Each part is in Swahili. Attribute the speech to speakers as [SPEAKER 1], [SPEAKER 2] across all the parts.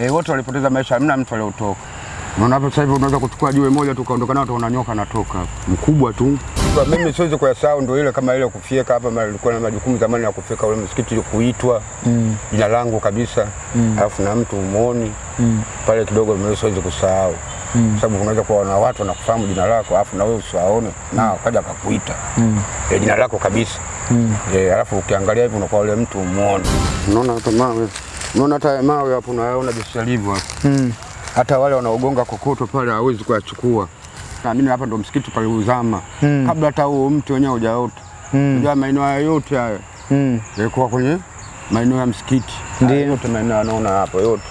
[SPEAKER 1] E, wote walipoteza maisha, hamna mtu aliotoka. Unaona hapo sasa hivi unaweza kuchukua jiwe moja tu kaondoka nao, utaona nyoka natoka mkubwa tu. Kwa mimi siwezi kuyasahau, ndio ile kama ile kufyeka hapa, nilikuwa na majukumu zamani ya kufyeka ule msikiti, kuitwa
[SPEAKER 2] Mm.
[SPEAKER 1] jina langu kabisa, mm. alafu na mtu umuoni
[SPEAKER 2] Mm.
[SPEAKER 1] pale kidogo, mimi siwezi kusahau
[SPEAKER 2] Mm.
[SPEAKER 1] sababu unaweza kuwa na watu wanakufahamu jina lako, alafu na wewe usiwaone na kaja akakuita
[SPEAKER 2] Mm.
[SPEAKER 1] e, jina lako kabisa
[SPEAKER 2] Mm.
[SPEAKER 1] e, alafu ukiangalia hivi unakuwa ule mtu umuoni. Unaona hata mawe, unaona hata mawe hapo, unaona jinsi yalivyo hapo
[SPEAKER 2] Mm.
[SPEAKER 1] hata wale wanaogonga kokoto pale hawezi kuyachukua. Naamini hapa ndo msikiti pale uzama
[SPEAKER 2] Mm.
[SPEAKER 1] kabla hata huo mti wenyewe hujaota.
[SPEAKER 2] Mm.
[SPEAKER 1] Unajua maeneo haya yote haya
[SPEAKER 2] Mm.
[SPEAKER 1] yalikuwa kwenye maeneo ya msikiti. Ndio yote maeneo anaona hapo yote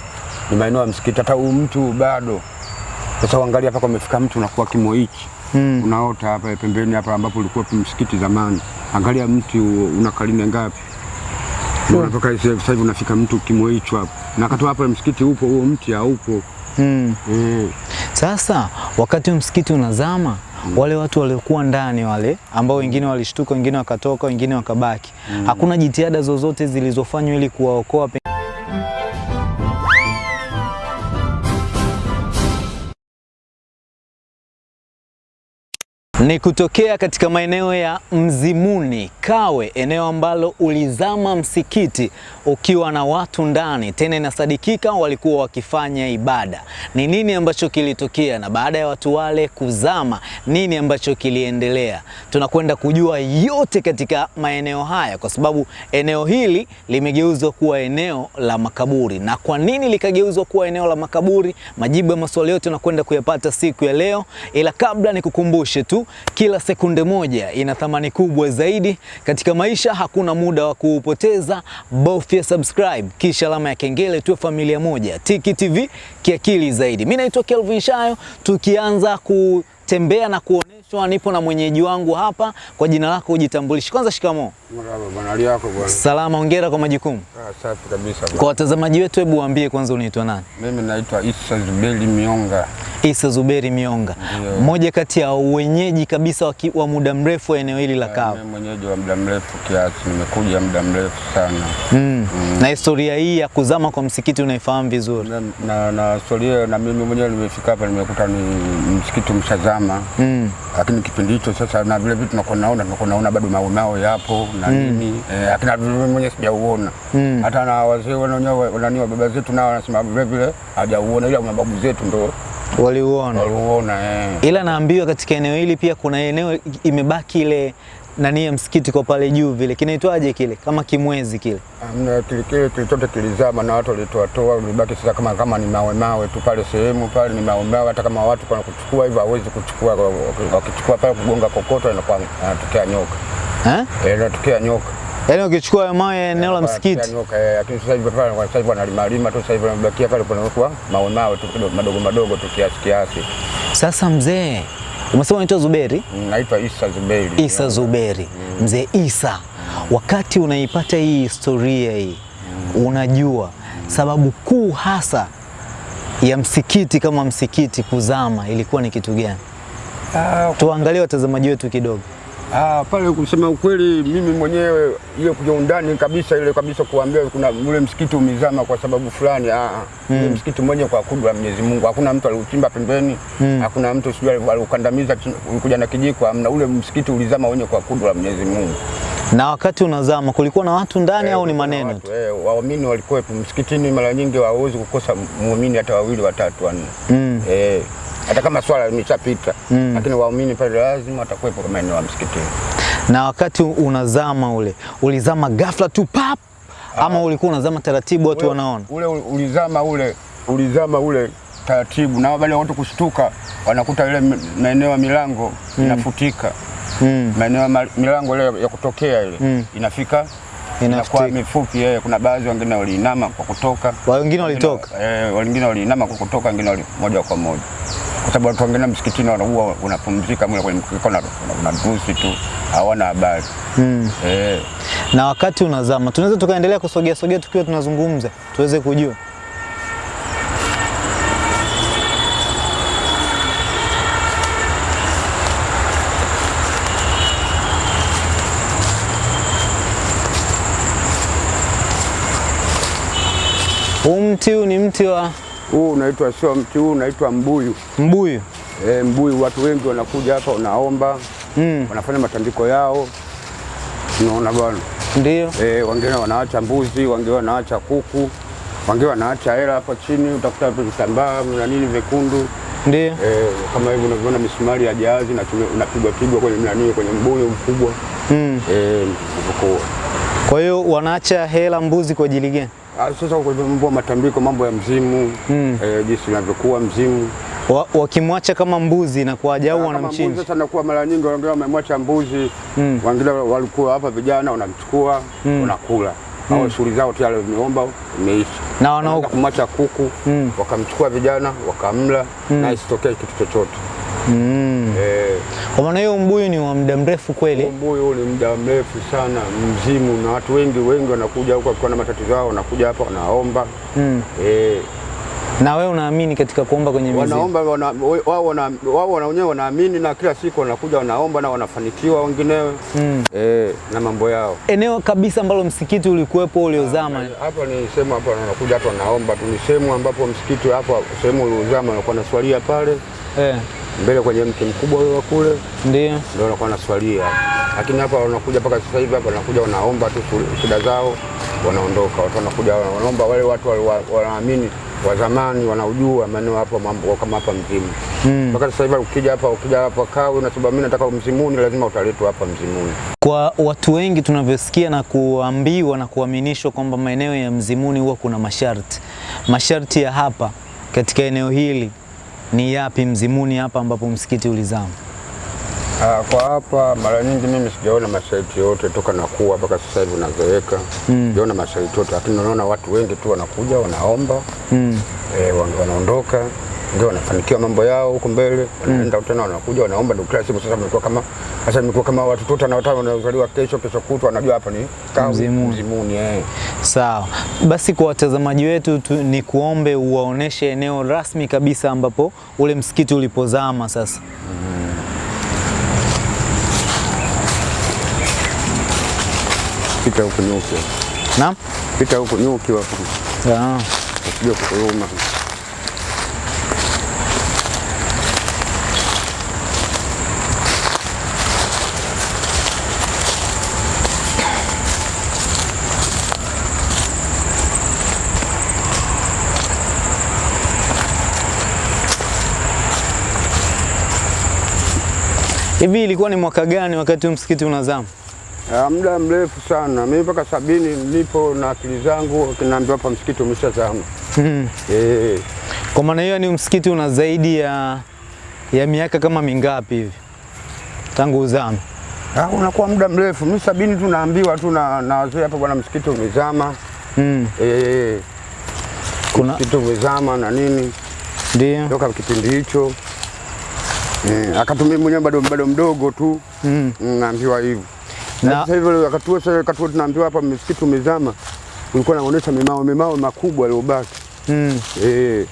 [SPEAKER 1] ni maeneo ya msikiti, hata huu mtu bado. Sasa uangalia hapa kumefika mtu unakuwa kimo hichi
[SPEAKER 2] Mm.
[SPEAKER 1] unaota hapa pembeni hapa ambapo ulikuwa msikiti zamani. Angalia mti una karine ngapi? Unaona hmm. sasa hivi unafika mtu kimo hicho hapo, na katoa hapo msikiti upo, huo mti haupo.
[SPEAKER 2] Mm.
[SPEAKER 1] Mm.
[SPEAKER 2] Sasa wakati msikiti unazama wale watu waliokuwa ndani wale ambao wengine walishtuka, wengine wakatoka, wengine wakabaki, hakuna jitihada zozote zilizofanywa ili kuwaokoa ni kutokea katika maeneo ya Mzimuni Kawe, eneo ambalo ulizama msikiti ukiwa na watu ndani, tena inasadikika walikuwa wakifanya ibada. Ni nini ambacho kilitokea, na baada ya watu wale kuzama, nini ambacho kiliendelea? Tunakwenda kujua yote katika maeneo haya, kwa sababu eneo hili limegeuzwa kuwa eneo la makaburi. Na kwa nini likageuzwa kuwa eneo la makaburi? Majibu ya maswali yote tunakwenda kuyapata siku ya leo, ila kabla nikukumbushe tu, kila sekunde moja ina thamani kubwa zaidi katika maisha. Hakuna muda wa kuupoteza, bofya subscribe kisha alama ya kengele, tuwe familia moja. Tiki TV kiakili zaidi. Mimi naitwa Kelvin Shayo, tukianza kutembea na kuoneshwa, nipo na mwenyeji wangu hapa. Kwa jina lako ujitambulishe kwanza. Shikamoo.
[SPEAKER 1] Marhaba bwana, hali yako bwana?
[SPEAKER 2] Salama, hongera kwa majukumu.
[SPEAKER 1] Ah, safi kabisa bwana.
[SPEAKER 2] Kwa watazamaji wetu, hebu waambie kwanza unaitwa nani?
[SPEAKER 1] Mimi naitwa Isa Zuberi Mionga.
[SPEAKER 2] Isa Zuberi Mionga, mmoja kati ya wenyeji kabisa waki, wa muda mrefu wa eneo hili la Kawe.
[SPEAKER 1] Mimi mwenyeji wa muda mrefu kiasi, nimekuja muda mrefu sana
[SPEAKER 2] Mm. Mm. Na historia hii ya kuzama kwa msikiti unaifahamu vizuri.
[SPEAKER 1] na, na, na historia na mimi mwenyewe nimefika hapa nimekuta ni msikiti mshazama
[SPEAKER 2] Mm.
[SPEAKER 1] Lakini kipindi hicho sasa, na vile vitu tunakuwa naona tunakuwa naona bado mawe mawe yapo na nini eh, lakini vile mimi mwenyewe sijauona
[SPEAKER 2] Mm.
[SPEAKER 1] hata na wazee wenyewe wanani wa baba zetu nao wanasema vile vile hajauona, ila mababu zetu ndo
[SPEAKER 2] Waliuona.
[SPEAKER 1] waliuona eh.
[SPEAKER 2] Ila naambiwa katika eneo hili pia kuna eneo imebaki ile nani ya msikiti kwa pale juu vile kinaitwaje kile kama kimwezi kile.
[SPEAKER 1] Amna, kile kile kilichote kilizama na watu walitoatoa, ulibaki sasa kama kama ni mawe mawe tu pale, sehemu pale ni mawe mawe. Hata kama watu kwa kuchukua hivyo hawezi kuchukua, wakichukua pale kugonga kokoto inakuwa anatokea nyoka
[SPEAKER 2] Eh?
[SPEAKER 1] inatokea nyoka
[SPEAKER 2] Yaani ukichukua hayo mawe eneo la msikiti.
[SPEAKER 1] nyoka eh, lakini sasa hivi pale kwa sasa hivi wanalimalima tu, sasa hivi wanabakia pale kunakuwa mawe mawe tu madogo madogo tu kiasi kiasi.
[SPEAKER 2] Sasa mzee, umesema unaitwa Zuberi?
[SPEAKER 1] Naitwa Isa Zuberi.
[SPEAKER 2] Isa Zuberi. Mzee Isa, wakati unaipata hii historia hii, unajua sababu kuu hasa ya msikiti kama msikiti kuzama ilikuwa ni kitu gani?
[SPEAKER 1] Uh,
[SPEAKER 2] Tuangalie watazamaji wetu kidogo.
[SPEAKER 1] Ah, pale kusema ukweli, mimi mwenyewe ile kuja undani kabisa ile kabisa kuambia kuna ule msikiti umezama kwa sababu fulani. Ah, mm. Msikiti mmoja kwa kudwa Mwenyezi Mungu, hakuna mtu aliuchimba pembeni mm. hakuna mtu sijui aliukandamiza kuja na kijiko, amna. Ule msikiti ulizama wenye kwa kudwa Mwenyezi Mungu.
[SPEAKER 2] Na wakati unazama kulikuwa na watu ndani au ni maneno
[SPEAKER 1] watu,
[SPEAKER 2] tu?
[SPEAKER 1] Eh, waumini walikuwepo msikitini, mara nyingi hawawezi kukosa muumini hata wawili watatu wanne.
[SPEAKER 2] Mm.
[SPEAKER 1] Eh, hata kama swala limeshapita mm. lakini waumini pale lazima watakuwepo kama eneo la msikitini.
[SPEAKER 2] Na wakati unazama ule, ulizama ghafla tu pap ama ulikuwa unazama taratibu watu wanaona?
[SPEAKER 1] ule ulizama ule ulizama ule taratibu, na baada ya watu kushtuka wanakuta ile maeneo ya milango mm. inafutika,
[SPEAKER 2] Mm.
[SPEAKER 1] maeneo ya milango ile ya kutokea ile
[SPEAKER 2] Mm.
[SPEAKER 1] inafika inakuwa mifupi. Eh, kuna baadhi wengine waliinama kwa kutoka,
[SPEAKER 2] Wengine walitoka.
[SPEAKER 1] eh, wengine waliinama kwa kutoka, wengine wali moja kwa moja, kwa sababu watu wengine msikitini wanakuwa unapumzika mwili kwenye mkeka na kuna dusi tu, hawana habari
[SPEAKER 2] Mm.
[SPEAKER 1] eh.
[SPEAKER 2] Na wakati unazama, tunaweza tukaendelea kusogea sogea tukiwa tunazungumza tuweze kujua. Huu mti huu ni mti wa
[SPEAKER 1] Huu unaitwa sio mti, huu unaitwa mbuyu.
[SPEAKER 2] mbuyu.
[SPEAKER 1] E, mbuyu watu wengi wanakuja hapa wanaomba,
[SPEAKER 2] Mm,
[SPEAKER 1] wanafanya matambiko yao, unaona bwana.
[SPEAKER 2] ndio.
[SPEAKER 1] E, wengine wanaacha mbuzi, wengine wanaacha kuku, wengine wanaacha hela hapa chini, utakuta hapo vitambaa na nini vyekundu
[SPEAKER 2] Ndio.
[SPEAKER 1] e, kama hivi unavyoona misumari ya jahazi inapigwa pigwa kwenye nani, kwenye mbuyu mkubwa
[SPEAKER 2] Mm.
[SPEAKER 1] e, kwa
[SPEAKER 2] Kwa hiyo wanaacha hela mbuzi kwa ajili gani?
[SPEAKER 1] Ah, Sasa kwa matambiko, mambo ya mzimu
[SPEAKER 2] Mm.
[SPEAKER 1] eh, jinsi inavyokuwa mzimu
[SPEAKER 2] Wa, wakimwacha kama mbuzi na kuwaja au
[SPEAKER 1] Ah, kama mbuzi
[SPEAKER 2] wanamchinja?
[SPEAKER 1] sasa, nakuwa mara nyingi wengine wamemwacha mbuzi
[SPEAKER 2] Mm.
[SPEAKER 1] wengine walikuwa hapa vijana wanamchukua
[SPEAKER 2] Mm.
[SPEAKER 1] wanakula au shughuli zao tayari imeomba imeisha.
[SPEAKER 2] Na
[SPEAKER 1] wanaokumwacha
[SPEAKER 2] wanao
[SPEAKER 1] kumwacha kuku
[SPEAKER 2] Mm.
[SPEAKER 1] wakamchukua vijana wakamla na isitokee kitu chochote
[SPEAKER 2] mm.
[SPEAKER 1] eh,
[SPEAKER 2] Kwa maana hiyo mbuyu ni wa muda mrefu kweli.
[SPEAKER 1] mbuyu ni muda mrefu sana mzimu, na watu wengi wengi wanakuja huko wakiwa na matatizo yao, wanakuja hapa wanaomba
[SPEAKER 2] Mm.
[SPEAKER 1] eh,
[SPEAKER 2] Na wewe unaamini katika kuomba kwenye mizimu?
[SPEAKER 1] wanaomba wana, wao wana, wao wana wenyewe wanaamini na kila siku wanakuja wanaomba na wanafanikiwa wenginewe
[SPEAKER 2] Mm.
[SPEAKER 1] eh, na mambo yao.
[SPEAKER 2] Eneo kabisa ambalo msikiti ulikuwepo uliozama.
[SPEAKER 1] Hapa ni sehemu hapa wanakuja hapa wanaomba tu, ni sehemu ambapo msikiti hapa sehemu uliozama walikuwa naswalia pale
[SPEAKER 2] Eh,
[SPEAKER 1] mbele kwenye mti mkubwa ule wa kule
[SPEAKER 2] ndio.
[SPEAKER 1] ndio wanakuwa naswalia, lakini hapa wanakuja mpaka sasa hivi hapa wanakuja wanaomba tu shida zao wanaondoka. Watu wanakuja wanaomba, wale watu wanaamini wa zamani wanaujua maeneo hapa mambo kama hapa mzimu
[SPEAKER 2] Mm.
[SPEAKER 1] mpaka sasa hivi ukija hapa ukija hapa Kawe unasema mimi nataka mzimuni, lazima utaletwa hapa mzimuni.
[SPEAKER 2] Kwa watu wengi tunavyosikia na kuambiwa na kuaminishwa kwamba maeneo ya Mzimuni huwa kuna masharti. Masharti ya hapa katika eneo hili ni yapi Mzimuni hapa ambapo msikiti ulizama?
[SPEAKER 1] Aa, kwa hapa mara nyingi mimi sijaona masharti yote toka nakuwa mpaka sasa hivi unazoeka
[SPEAKER 2] Mm.
[SPEAKER 1] sijaona masharti yote, lakini unaona watu wengi tu wanakuja wanaomba
[SPEAKER 2] Mm.
[SPEAKER 1] E, wanaondoka ndio wanafanikiwa mambo yao huko mbele, wanaenda tena wanakuja wanaomba, ndio kila siku sasa mmekuwa kama sasa mmekuwa kama watu tuta na watano wanazaliwa kesho kesho kutwa, wanajua hapa ni
[SPEAKER 2] Mzimuni.
[SPEAKER 1] Mzimuni eh.
[SPEAKER 2] Sawa. Basi kwa watazamaji wetu tu, ni kuombe uwaoneshe eneo rasmi kabisa ambapo ule msikiti ulipozama sasa.
[SPEAKER 1] Pita huko nyuki,
[SPEAKER 2] Naam?
[SPEAKER 1] pita huko nyuki wapo
[SPEAKER 2] Ah.
[SPEAKER 1] usije kukuluma.
[SPEAKER 2] Hivi ilikuwa ni mwaka gani wakati msikiti unazama?
[SPEAKER 1] Ah, muda mrefu sana, mimi mpaka sabini nilipo na akili zangu, kinaambiwa hapa msikiti umeshazama.
[SPEAKER 2] Mm.
[SPEAKER 1] Eh,
[SPEAKER 2] Kwa maana hiyo ni msikiti una zaidi ya ya miaka kama mingapi hivi tangu uzame?
[SPEAKER 1] ah, unakuwa muda mrefu. Mimi sabini tu naambiwa tu na na wazee hapa, bwana msikiti umezama.
[SPEAKER 2] Mm.
[SPEAKER 1] Eh,
[SPEAKER 2] Kuna
[SPEAKER 1] msikiti umezama na nini,
[SPEAKER 2] ndio.
[SPEAKER 1] toka kipindi hicho eh, akatumia mwenyewe bado bado mdogo tu
[SPEAKER 2] Mm.
[SPEAKER 1] mm, naambiwa hivyo. Na sasa hivyo akatua sasa akatua tunaambiwa hapa msikiti umezama, ulikuwa naonesha mimao mimao makubwa yaliyobaki.
[SPEAKER 2] mm.
[SPEAKER 1] Eh,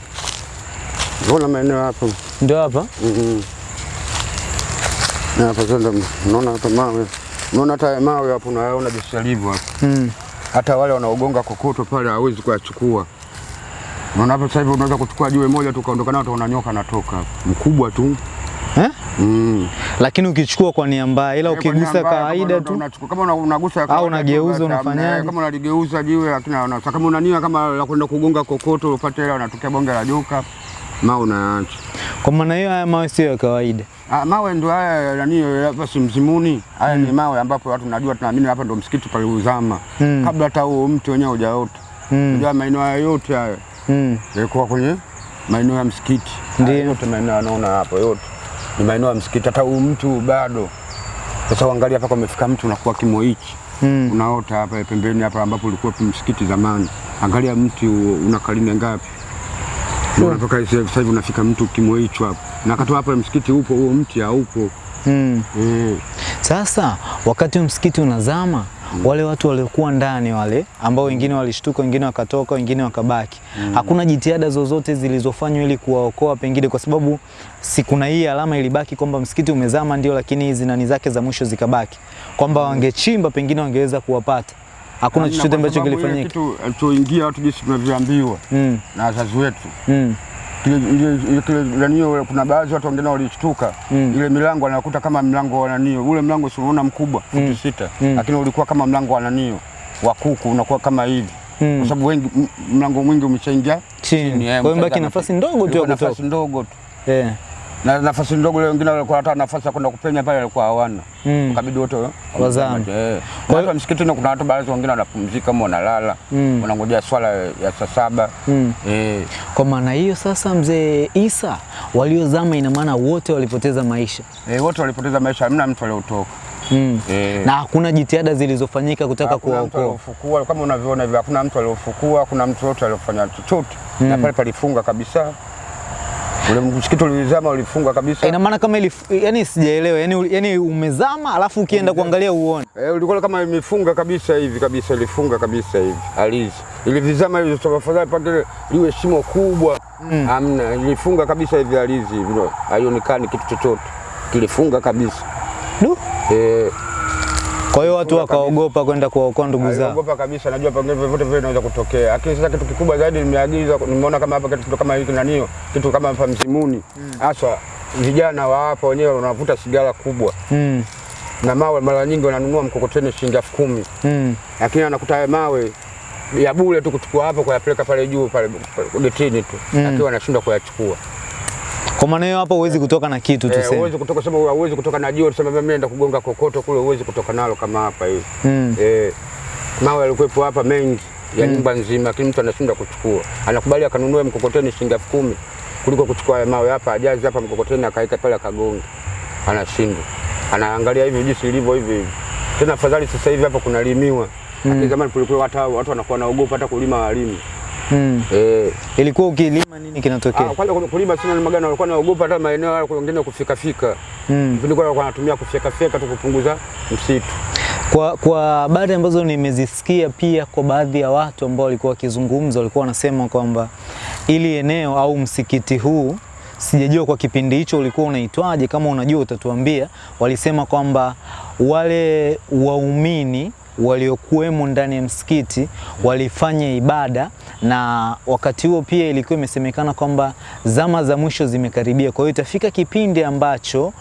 [SPEAKER 1] Unaona maeneo hapo
[SPEAKER 2] Ndio hapa.
[SPEAKER 1] Mhm. Na hapa sasa unaona hapa mawe. Unaona hata mawe hapo unayaona jinsi yalivyo hapo.
[SPEAKER 2] Mm.
[SPEAKER 1] Hata wale wanaogonga kokoto pale hawezi kuyachukua. Unaona hapa sasa hivi unaweza kuchukua jiwe moja tu kaondoka nao utaona nyoka anatoka. Mkubwa tu. Mm.
[SPEAKER 2] Lakini ukichukua kwa nia mbaya ila
[SPEAKER 1] Eh,
[SPEAKER 2] ukigusa kawaida tu.
[SPEAKER 1] unachukua- Kama unagusa au
[SPEAKER 2] unageuza, unafanyaje?
[SPEAKER 1] Kama unaligeuza jiwe lakini kama unania kama la kwenda kugonga kokoto upate ile unatokea bonge la joka. ma unaacha.
[SPEAKER 2] Kwa maana hiyo haya mawe sio ya kawaida.
[SPEAKER 1] Ah, mawe ndio haya nani hapa si mzimuni. Haya ni mawe ambapo watu najua tunaamini hapa ndo msikiti pale uzama.
[SPEAKER 2] Mm.
[SPEAKER 1] Kabla hata huo mti wenyewe hujaota.
[SPEAKER 2] Mm.
[SPEAKER 1] Unajua maeneo haya yote haya
[SPEAKER 2] Mm.
[SPEAKER 1] yalikuwa kwenye maeneo ya msikiti. Ndio Yote maeneo anaona hapo yote. Ni maeneo ya msikiti hata huyu mtu bado. Sasa uangalia hapa umefika mtu unakuwa kimo hichi.
[SPEAKER 2] Mm.
[SPEAKER 1] Unaota hapa pembeni hapa ambapo ulikuwa msikiti zamani. Angalia mti una karine ngapi? Sure. unatoka sasa hivi unafika mtu kimo hicho hapo. Na kato hapa msikiti upo huo mti haupo.
[SPEAKER 2] Mm.
[SPEAKER 1] mm.
[SPEAKER 2] Sasa wakati msikiti unazama wale watu waliokuwa ndani wale ambao wengine walishtuka, wengine wakatoka, wengine wakabaki, mm. hakuna jitihada zozote zilizofanywa ili kuwaokoa, pengine kwa sababu si kuna hii alama ilibaki kwamba msikiti umezama, ndio, lakini hizi nani zake za mwisho zikabaki, kwamba mm. wangechimba pengine wangeweza kuwapata. Hakuna chochote ambacho kilifanyika.
[SPEAKER 1] Kitu alichoingia watu jinsi tunavyoambiwa
[SPEAKER 2] Mm.
[SPEAKER 1] na wazazi wetu
[SPEAKER 2] Mm.
[SPEAKER 1] Ile- kuna baadhi watu wengine walishtuka
[SPEAKER 2] Mm.
[SPEAKER 1] ile milango anakuta kama mlango wa nanio, ule mlango si unaona mkubwa futi sita,
[SPEAKER 2] Mm.
[SPEAKER 1] lakini ulikuwa kama mlango wa nanio wa kuku unakuwa kama hivi
[SPEAKER 2] Mm.
[SPEAKER 1] kwa sababu wengi mlango mwingi umeshaingia
[SPEAKER 2] Chini.
[SPEAKER 1] eh,
[SPEAKER 2] Kwa hiyo mbaki nafasi ndogo tu ya kutoka.
[SPEAKER 1] nafasi ndogo tu
[SPEAKER 2] Eh.
[SPEAKER 1] Na nafasi ndogo ile, wengine walikuwa hata nafasi ya kwenda kupenya pale walikuwa hawana
[SPEAKER 2] Mm.
[SPEAKER 1] kabidi wote
[SPEAKER 2] Wazame.
[SPEAKER 1] Eh.
[SPEAKER 2] Kwa
[SPEAKER 1] hiyo msikiti msikitini kuna watu baadhi wengine wanapumzika ama wanalala
[SPEAKER 2] Mm.
[SPEAKER 1] wanangojea swala ya saa saba
[SPEAKER 2] Mm.
[SPEAKER 1] E.
[SPEAKER 2] Kwa maana hiyo sasa, mzee Isa, waliozama ina maana wote walipoteza maisha
[SPEAKER 1] Eh, wote walipoteza maisha, hamna mtu aliotoka
[SPEAKER 2] mm.
[SPEAKER 1] eh.
[SPEAKER 2] na hakuna jitihada zilizofanyika kutaka kuwaokoa.
[SPEAKER 1] kama unavyoona hivyo, hakuna mtu aliofukua, hakuna mtu yote aliofanya chochote Mm. na pale palifunga kabisa, ule msikiti ulizama, ulifunga kabisa.
[SPEAKER 2] Ina maana kama ilif, yani sijaelewa, yani, yani umezama alafu ukienda kuangalia uone.
[SPEAKER 1] Eh, ulikuwa kama imefunga kabisa hivi kabisa, ilifunga kabisa hivi alizi ilivizama hivi, tafadhali pande liwe shimo kubwa. Hamna, ilifunga kabisa hivi alizi hivi, haionekani kitu chochote, kilifunga kabisa.
[SPEAKER 2] Du.
[SPEAKER 1] eh,
[SPEAKER 2] Kwa hiyo watu wakaogopa kwenda kuwaokoa ndugu zao.
[SPEAKER 1] Wakaogopa kabisa, najua pengine vyovyote vile inaweza kutokea, lakini sasa kitu kikubwa zaidi nimeagiza, nimeona kama hapa kitu kama hiki nanio kitu kama hapa Mzimuni haswa vijana wa hapa wenyewe wanavuta sigara kubwa
[SPEAKER 2] Mm.
[SPEAKER 1] na mawe, mara nyingi wananunua mkokoteni shilingi elfu kumi
[SPEAKER 2] Mm.
[SPEAKER 1] lakini anakuta mawe ya bure tu kuchukua hapo kuyapeleka pale juu pale getini tu
[SPEAKER 2] Mm.
[SPEAKER 1] lakini wanashindwa kuyachukua.
[SPEAKER 2] Kwa maana hiyo hapo huwezi kutoka na kitu
[SPEAKER 1] tu
[SPEAKER 2] sema.
[SPEAKER 1] Huwezi kutoka sema huwezi kutoka na jiwe tuseme mimi naenda kugonga kokoto kule, huwezi kutoka nalo kama hapa hivi.
[SPEAKER 2] Mm.
[SPEAKER 1] Eh, mawe yalikuwepo hapa mengi ya nyumba nzima, lakini mtu anashindwa kuchukua. Anakubali akanunua mkokoteni shilingi elfu kumi kuliko kuchukua haya mawe hapa, ajazi hapa mkokoteni akaika pale akagonga, anashindwa. Anaangalia hivi jinsi ilivyo hivi hivi. Tena afadhali sasa hivi hapa kunalimiwa. Lakini zamani kulikuwa hata watu wanakuwa naogopa hata kulima walimu.
[SPEAKER 2] Mm.
[SPEAKER 1] Eh,
[SPEAKER 2] Ilikuwa ukilima nini kinatokea?
[SPEAKER 1] ah, kwanza kulima sina magana walikuwa naogopa hata maeneo yale kuongeza kufika fika.
[SPEAKER 2] Mm.
[SPEAKER 1] Walikuwa wanatumia kufika fika tu kupunguza msitu.
[SPEAKER 2] Kwa, kwa habari ambazo nimezisikia pia kwa baadhi ya watu ambao walikuwa wakizungumza, walikuwa wanasema kwamba ili eneo au msikiti huu sijajua kwa kipindi hicho ulikuwa unaitwaje, kama unajua utatuambia. Walisema kwamba wale waumini waliokuwemo ndani ya msikiti walifanya ibada, na wakati huo pia ilikuwa imesemekana kwamba zama za mwisho zimekaribia. Kwa hiyo itafika kipindi ambacho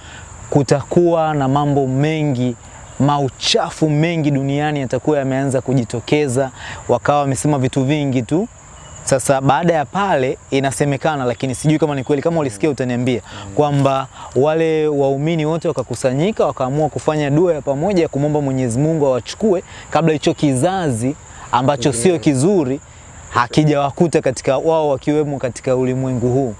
[SPEAKER 2] kutakuwa na mambo mengi mauchafu mengi duniani yatakuwa yameanza kujitokeza, wakawa wamesema vitu vingi tu. Sasa baada ya pale, inasemekana, lakini sijui kama ni kweli, kama ulisikia utaniambia, kwamba wale waumini wote wakakusanyika, wakaamua kufanya dua ya pamoja ya kumwomba Mwenyezi Mungu awachukue kabla hicho kizazi ambacho sio kizuri hakijawakuta katika wao wakiwemo katika ulimwengu huu.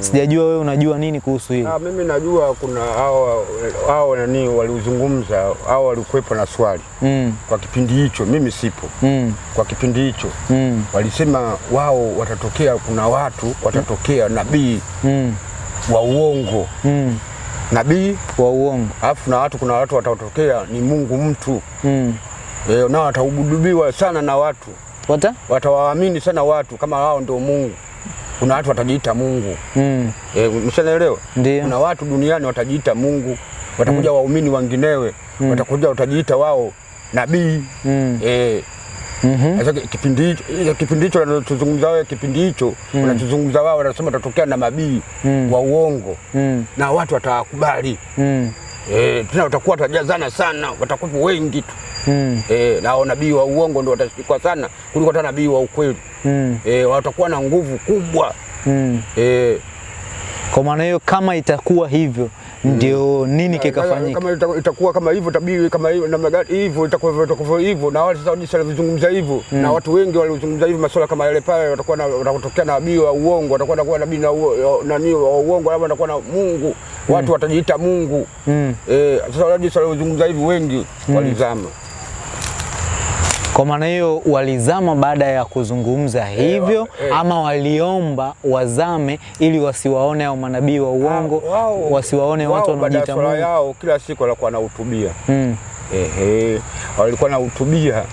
[SPEAKER 2] Sijajua wewe unajua nini kuhusu hili?
[SPEAKER 1] Ah, mimi najua kuna hao hao nani waliuzungumza hao walikuwepo na swali
[SPEAKER 2] Mm,
[SPEAKER 1] kwa kipindi hicho, mimi sipo
[SPEAKER 2] mm,
[SPEAKER 1] kwa kipindi hicho
[SPEAKER 2] mm,
[SPEAKER 1] walisema wao watatokea, kuna watu watatokea nabii
[SPEAKER 2] mm,
[SPEAKER 1] wa uongo,
[SPEAKER 2] mm.
[SPEAKER 1] nabii
[SPEAKER 2] wa uongo.
[SPEAKER 1] alafu na watu, kuna watu watatokea ni Mungu mtu
[SPEAKER 2] Mm.
[SPEAKER 1] e, nao wataubudubiwa sana na watu,
[SPEAKER 2] Wata?
[SPEAKER 1] watawaamini sana watu kama wao ndio Mungu. Kuna watu watajiita Mungu
[SPEAKER 2] Mm.
[SPEAKER 1] e?
[SPEAKER 2] Ndio.
[SPEAKER 1] Kuna watu duniani watajiita Mungu, watakuja mm. waumini wanginewe mm. watakuja watajiita wao nabii
[SPEAKER 2] Mm.
[SPEAKER 1] eh,
[SPEAKER 2] Mhm.
[SPEAKER 1] Sasa kipindi hicho kipindi hicho wanachozungumza wao kipindi hicho wanachozungumza wao wanasema watatokea na mabii
[SPEAKER 2] Mm.
[SPEAKER 1] wa uongo
[SPEAKER 2] Mm.
[SPEAKER 1] na watu watawakubali
[SPEAKER 2] Mm.
[SPEAKER 1] Eh, tena watakuwa tajazana sana, watakuwa wengi tu
[SPEAKER 2] Mm.
[SPEAKER 1] eh, na nabii wa uongo ndio watashikwa sana kuliko hata nabii wa ukweli
[SPEAKER 2] Mm.
[SPEAKER 1] eh, watakuwa na nguvu kubwa
[SPEAKER 2] Mm.
[SPEAKER 1] eh,
[SPEAKER 2] Kwa maana hiyo kama itakuwa hivyo ndio nini kikafanyika?
[SPEAKER 1] kama ita- itakuwa kama hivyo tabii kama hivyo namna gani hivyo itakuwa hivyo itakuwa hivyo na wale sasa jinsi walivyozungumza hivyo. Na watu wengi walizungumza hivyo masuala kama yale pale watakuwa na watakutokea na nabii wa uongo watakuwa na nabii na nani wa uongo labda watakuwa na Mungu. Watu watajiita Mungu.
[SPEAKER 2] Mm.
[SPEAKER 1] eh, sasa wale jinsi walivyozungumza hivyo wengi walizama
[SPEAKER 2] Kwa maana hiyo walizama baada ya kuzungumza hivyo
[SPEAKER 1] wa- hey.
[SPEAKER 2] ama waliomba wazame ili wasiwaone hao manabii wa uongo,
[SPEAKER 1] Wao-
[SPEAKER 2] wasiwaone watu
[SPEAKER 1] wao
[SPEAKER 2] wanaojiita Mungu.
[SPEAKER 1] yao kila siku walikuwa wanahutubia
[SPEAKER 2] Mm.
[SPEAKER 1] ehe, walikuwa wanahutubia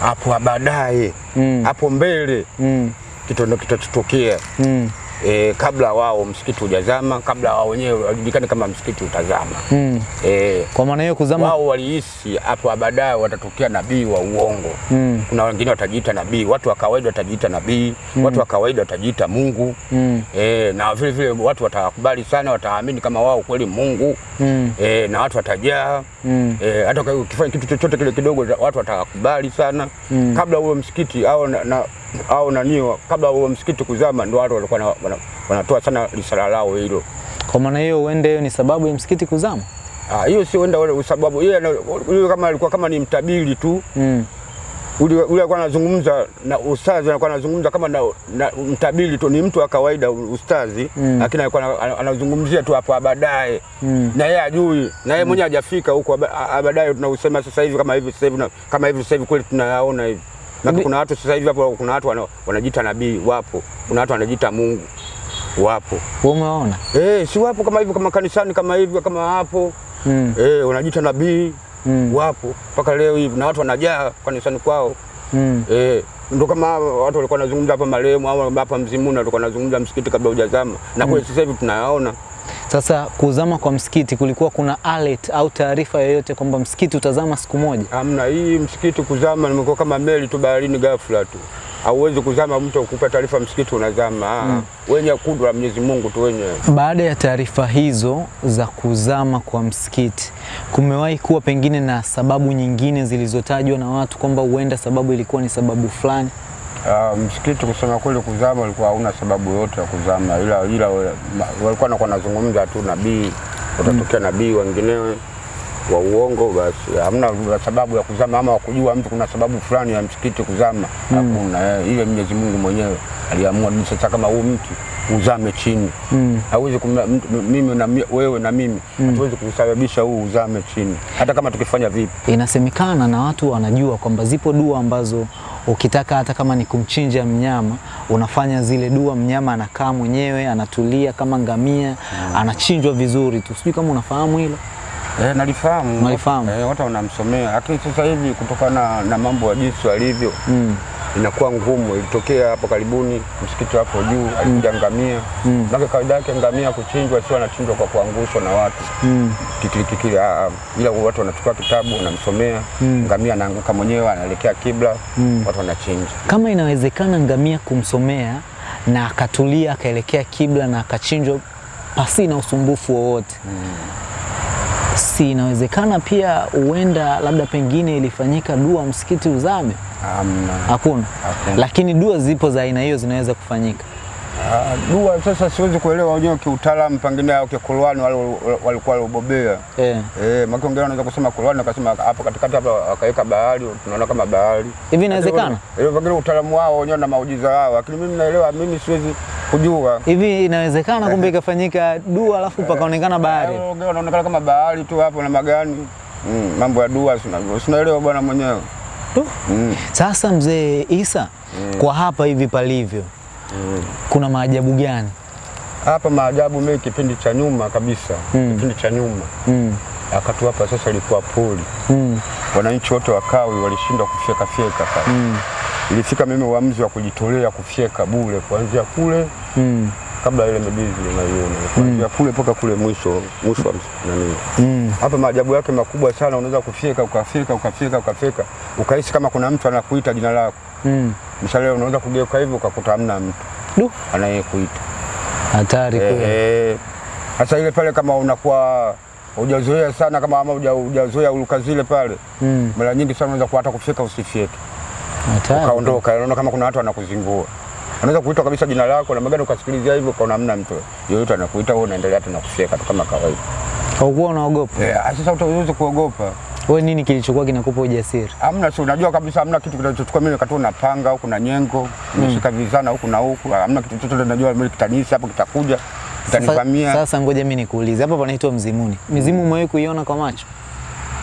[SPEAKER 1] hapo baadaye
[SPEAKER 2] Mm.
[SPEAKER 1] hapo mbele
[SPEAKER 2] Mm.
[SPEAKER 1] kitu ndio kitachotokea
[SPEAKER 2] Mm.
[SPEAKER 1] E, kabla wao msikiti hujazama, kabla wao wenyewe wajulikane kama msikiti utazama.
[SPEAKER 2] Mm.
[SPEAKER 1] E,
[SPEAKER 2] Kwa maana hiyo kuzama
[SPEAKER 1] wao walihisi hapo baadaye watatokea nabii wa uongo.
[SPEAKER 2] Mm.
[SPEAKER 1] Kuna wengine watajiita nabii, watu wa kawaida watajiita nabii, mm. watu wa kawaida watajiita Mungu.
[SPEAKER 2] Mm.
[SPEAKER 1] E, na vile vile watu watawakubali sana, wataamini kama wao kweli Mungu.
[SPEAKER 2] Mm.
[SPEAKER 1] E, na watu watajaa
[SPEAKER 2] Mm.
[SPEAKER 1] e, hata ukifanya kitu chochote kile kidogo watu watakubali sana
[SPEAKER 2] Mm.
[SPEAKER 1] kabla huo msikiti au na, na, au naniwa kabla huo msikiti kuzama, ndio watu walikuwa wanatoa sana risala lao hilo.
[SPEAKER 2] Kwa maana hiyo uende hiyo ni sababu ya msikiti kuzama.
[SPEAKER 1] Ah, hiyo sio uende wale sababu yeye yule kama alikuwa kama ni mtabiri tu
[SPEAKER 2] Mm.
[SPEAKER 1] ule ule alikuwa anazungumza na ustazi, alikuwa anazungumza kama na, na mtabiri tu, ni mtu wa kawaida ustazi,
[SPEAKER 2] Mm.
[SPEAKER 1] lakini alikuwa ana- ana- anazungumzia tu hapo baadaye
[SPEAKER 2] Mm.
[SPEAKER 1] na yeye ajui na yeye mwenyewe mm. hajafika huko baadaye tunausema sasa hivi kama hivi sasa hivi kama hivi sasa hivi kweli tunayaona hivi na kuna watu sasa hivi hapo kuna watu wanajiita nabii wapo, kuna watu wanajiita Mungu wapo,
[SPEAKER 2] umeona?
[SPEAKER 1] eh, si wapo kama hivyo, kama kanisani kama hivyo, kama hapo
[SPEAKER 2] Mm.
[SPEAKER 1] eh, wanajiita nabii
[SPEAKER 2] Mm.
[SPEAKER 1] wapo mpaka leo hivi na watu wanajaa kanisani kwao
[SPEAKER 2] Mm.
[SPEAKER 1] eh, ndo kama watu walikuwa wanazungumza hapa marehemu au hapa Mzimuni walikuwa wanazungumza msikiti kabla hujazama, na kweli sasa hivi tunayaona
[SPEAKER 2] Sasa kuzama kwa msikiti kulikuwa kuna alert au taarifa yoyote kwamba msikiti utazama siku moja?
[SPEAKER 1] Hamna, hii msikiti kuzama nimekuwa kama meli tu baharini ghafla tu. Hauwezi kuzama mtu akupa taarifa msikiti unazama. Mm. Wenye kudra Mwenyezi Mungu tu wenyewe.
[SPEAKER 2] Baada ya taarifa hizo za kuzama kwa msikiti, kumewahi kuwa pengine na sababu nyingine zilizotajwa na watu kwamba huenda sababu ilikuwa ni sababu fulani?
[SPEAKER 1] Uh, msikiti kusema kweli kuzama ulikuwa hauna sababu yote ya kuzama, ila ila walikuwa nakuwa nazungumza tu nabii, watatokea nabii wenginewe wa uongo, basi hamna sababu ya kuzama ama wakujua mtu kuna sababu fulani ya msikiti kuzama, hakuna. Eh, ile Mwenyezi Mungu mwenyewe aliamua ni sasa kama huu mtu uzame chini
[SPEAKER 2] Mm.
[SPEAKER 1] hawezi mimi na wewe na mimi hatuwezi kusababisha huu uzame chini, hata kama tukifanya vipi.
[SPEAKER 2] Inasemekana na watu wanajua kwamba zipo dua ambazo ukitaka hata kama ni kumchinja mnyama unafanya zile dua, mnyama anakaa mwenyewe anatulia kama ngamia, anachinjwa vizuri tu. Sijui kama unafahamu hilo.
[SPEAKER 1] Eh, nalifahamu.
[SPEAKER 2] nalifahamu.
[SPEAKER 1] Eh, watu wanamsomea, lakini sasa hivi kutokana na mambo ya jinsi walivyo
[SPEAKER 2] Mm.
[SPEAKER 1] Inakuwa ngumu. Ilitokea hapo karibuni msikiti hapo juu alikuja ngamia
[SPEAKER 2] Mm.
[SPEAKER 1] mm. kawaida yake ngamia kuchinjwa sio anachinjwa kwa kuangushwa na watu
[SPEAKER 2] Mm.
[SPEAKER 1] kikili kikili, ah, ah. ila watu wanachukua kitabu wanamsomea
[SPEAKER 2] Mm.
[SPEAKER 1] ngamia anaanguka mwenyewe anaelekea kibla
[SPEAKER 2] Mm.
[SPEAKER 1] watu wanachinja.
[SPEAKER 2] Kama inawezekana ngamia kumsomea na akatulia akaelekea kibla na akachinjwa pasi na usumbufu wowote si inawezekana pia huenda labda pengine ilifanyika dua msikiti uzame?
[SPEAKER 1] Amna.
[SPEAKER 2] Hakuna. Lakini dua zipo za aina hiyo zinaweza kufanyika.
[SPEAKER 1] Uh, dua sasa siwezi kuelewa wenyewe kiutaalamu, pengine au kikulwani wale walikuwa walibobea
[SPEAKER 2] Eh.
[SPEAKER 1] Eh, maki wengine wanaweza kusema kulwani akasema hapo katikati hapa akaweka bahari, tunaona kama bahari.
[SPEAKER 2] Hivi inawezekana?
[SPEAKER 1] Hiyo pengine utaalamu wao wenyewe na maujiza wao, lakini mimi naelewa, mimi siwezi kujua.
[SPEAKER 2] Hivi inawezekana kumbe ikafanyika dua alafu pakaonekana bahari?
[SPEAKER 1] Eh, Wengine kama bahari tu hapo na magani. Mm, mambo ya dua sina sinaelewa bwana mwenyewe.
[SPEAKER 2] Tu.
[SPEAKER 1] Mm.
[SPEAKER 2] Sasa mzee Isa, kwa hapa hivi palivyo
[SPEAKER 1] Mm.
[SPEAKER 2] kuna maajabu gani?
[SPEAKER 1] Hapa maajabu mimi kipindi cha nyuma kabisa,
[SPEAKER 2] Mm.
[SPEAKER 1] kipindi cha nyuma.
[SPEAKER 2] Mm.
[SPEAKER 1] akatu hapa sasa ilikuwa poli.
[SPEAKER 2] Mm.
[SPEAKER 1] Wananchi wote wakawi walishindwa kufyeka fyeka pale.
[SPEAKER 2] Mm.
[SPEAKER 1] Ilifika mimi uamuzi wa kujitolea kufyeka bure kuanzia kule
[SPEAKER 2] Mm.
[SPEAKER 1] kabla ile midizi unaiona kuanzia kule mpaka kule mwisho mwisho wa nani
[SPEAKER 2] Mm.
[SPEAKER 1] hapa maajabu yake makubwa sana unaweza kufyeka ukafyeka ukafyeka ukafyeka ukahisi kama kuna mtu anakuita jina lako
[SPEAKER 2] Mm.
[SPEAKER 1] mshale unaweza kugeuka hivyo ukakuta hamna mtu
[SPEAKER 2] Du,
[SPEAKER 1] anayekuita
[SPEAKER 2] hatari kweli.
[SPEAKER 1] Eh, sasa ile pale kama unakuwa hujazoea sana kama ama huja- hujazoea uluka zile pale
[SPEAKER 2] Mm.
[SPEAKER 1] mara nyingi sana unaweza kuata kufyeka usifyeke. Ukaondoka unaona kama kuna watu wanakuzingua unaweza kuitwa kabisa jina lako na magari ukasikilizia hivyo ukaona hamna mtu yoyote anakuita wewe unaendelea tena kufyeka tu kama kawaida
[SPEAKER 2] Haukuwa unaogopa?
[SPEAKER 1] Eh, sasa utaweza kuogopa.
[SPEAKER 2] Wewe nini kilichokuwa kinakupa ujasiri?
[SPEAKER 1] Hamna, si unajua kabisa hamna kitu kinachochukua mimi wakati na panga huku na nyengo, nimeshika mm. vizana huku na huku, hamna kitu chochote najua mimi kitanisi hapo kitakuja,
[SPEAKER 2] Sasa,
[SPEAKER 1] kitanivamia.
[SPEAKER 2] sasa ngoja mimi nikuulize. Hapa panaitwa Mzimuni. Mizimu umewahi kuiona kwa macho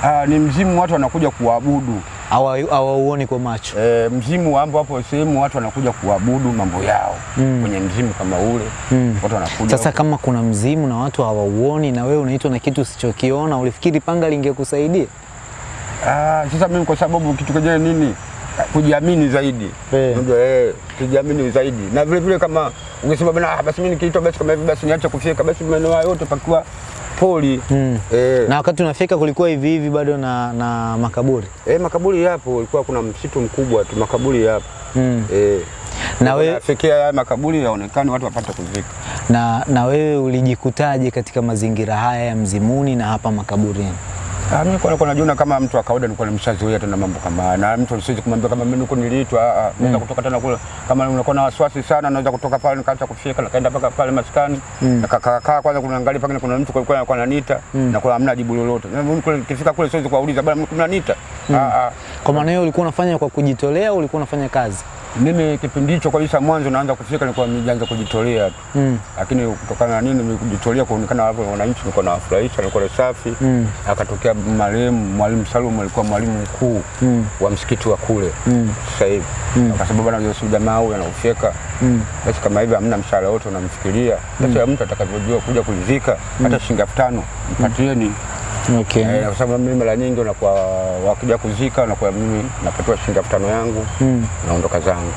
[SPEAKER 1] Ah, ni mzimu watu wanakuja kuabudu.
[SPEAKER 2] au hawauoni kwa macho?
[SPEAKER 1] E, mzimu ambapo hapo sehemu watu wanakuja kuabudu mambo yao
[SPEAKER 2] Mm.
[SPEAKER 1] kwenye mzimu kama ule
[SPEAKER 2] Mm.
[SPEAKER 1] watu wanakuja
[SPEAKER 2] Sasa
[SPEAKER 1] huko.
[SPEAKER 2] kama kuna mzimu na watu hawauoni na wewe unaitwa na kitu usichokiona, ulifikiri panga lingekusaidia?
[SPEAKER 1] Ah, sasa mimi kwa sababu kitu kenyewe nini kujiamini zaidi
[SPEAKER 2] Eh.
[SPEAKER 1] Unajua, eh, kujiamini zaidi na vile vile kama ungesema bwana ah, basi mimi nikiitwa basi kama hivi basi niache kufika basi maeneo yote pakiwa poli
[SPEAKER 2] Mm.
[SPEAKER 1] eh,
[SPEAKER 2] Na wakati unafika kulikuwa hivi hivi bado na, na makaburi
[SPEAKER 1] eh, makaburi yapo, ilikuwa kuna msitu mkubwa tu, makaburi yapo
[SPEAKER 2] mm.
[SPEAKER 1] eh,
[SPEAKER 2] Na wewe
[SPEAKER 1] unafikia haya makaburi yaonekane watu wapate kuzika.
[SPEAKER 2] na, na wewe ulijikutaje katika mazingira haya ya Mzimuni na hapa makaburini?
[SPEAKER 1] Ah, mimi kwa nilikuwa najiona kama mtu wa kawaida, nilikuwa nimeshazoea tena mambo kama na mtu siwezi kumwambia kama mimi niko niliitwa. ah, ah, Naweza kutoka tena kule, kama unakuwa na wasiwasi sana, naweza kutoka pale nikaanza kufika, nikaenda mpaka pale maskani nikakaa kaa kwanza, kunaangalia pale kuna mtu kulikuwa anakuwa ananiita na kuna hamna jibu lolote. Na mimi kule nikifika kule siwezi kuwauliza bwana, mnaniita? Ah.
[SPEAKER 2] Kwa maana hiyo ulikuwa unafanya kwa kujitolea ulikuwa unafanya kazi?
[SPEAKER 1] Mimi kipindi hicho kabisa mwanzo naanza kufika nilikuwa nimeanza kujitolea tu.
[SPEAKER 2] Mm.
[SPEAKER 1] Lakini kutokana na nini nimejitolea kuonekana hapo wananchi nilikuwa nawafurahisha, nilikuwa safi.
[SPEAKER 2] Mm.
[SPEAKER 1] Akatokea marehemu Mwalimu Salum alikuwa mwalimu mkuu
[SPEAKER 2] Mm.
[SPEAKER 1] wa msikiti wa kule
[SPEAKER 2] Mm.
[SPEAKER 1] sasa hivi. Mm. Akasema bwana Yesu jamaa huyu anaufyeka.
[SPEAKER 2] Mm.
[SPEAKER 1] Basi kama hivi hamna mshahara wote unamfikiria. Sasa mm. mtu atakavyojua kuja kulizika hata shilingi elfu tano mpatieni.
[SPEAKER 2] Okay.
[SPEAKER 1] Eh, kwa sababu mimi mara nyingi unakuwa wakija kuzika unakuwa mimi napatiwa shilingi elfu tano yangu
[SPEAKER 2] Mm.
[SPEAKER 1] naondoka zangu.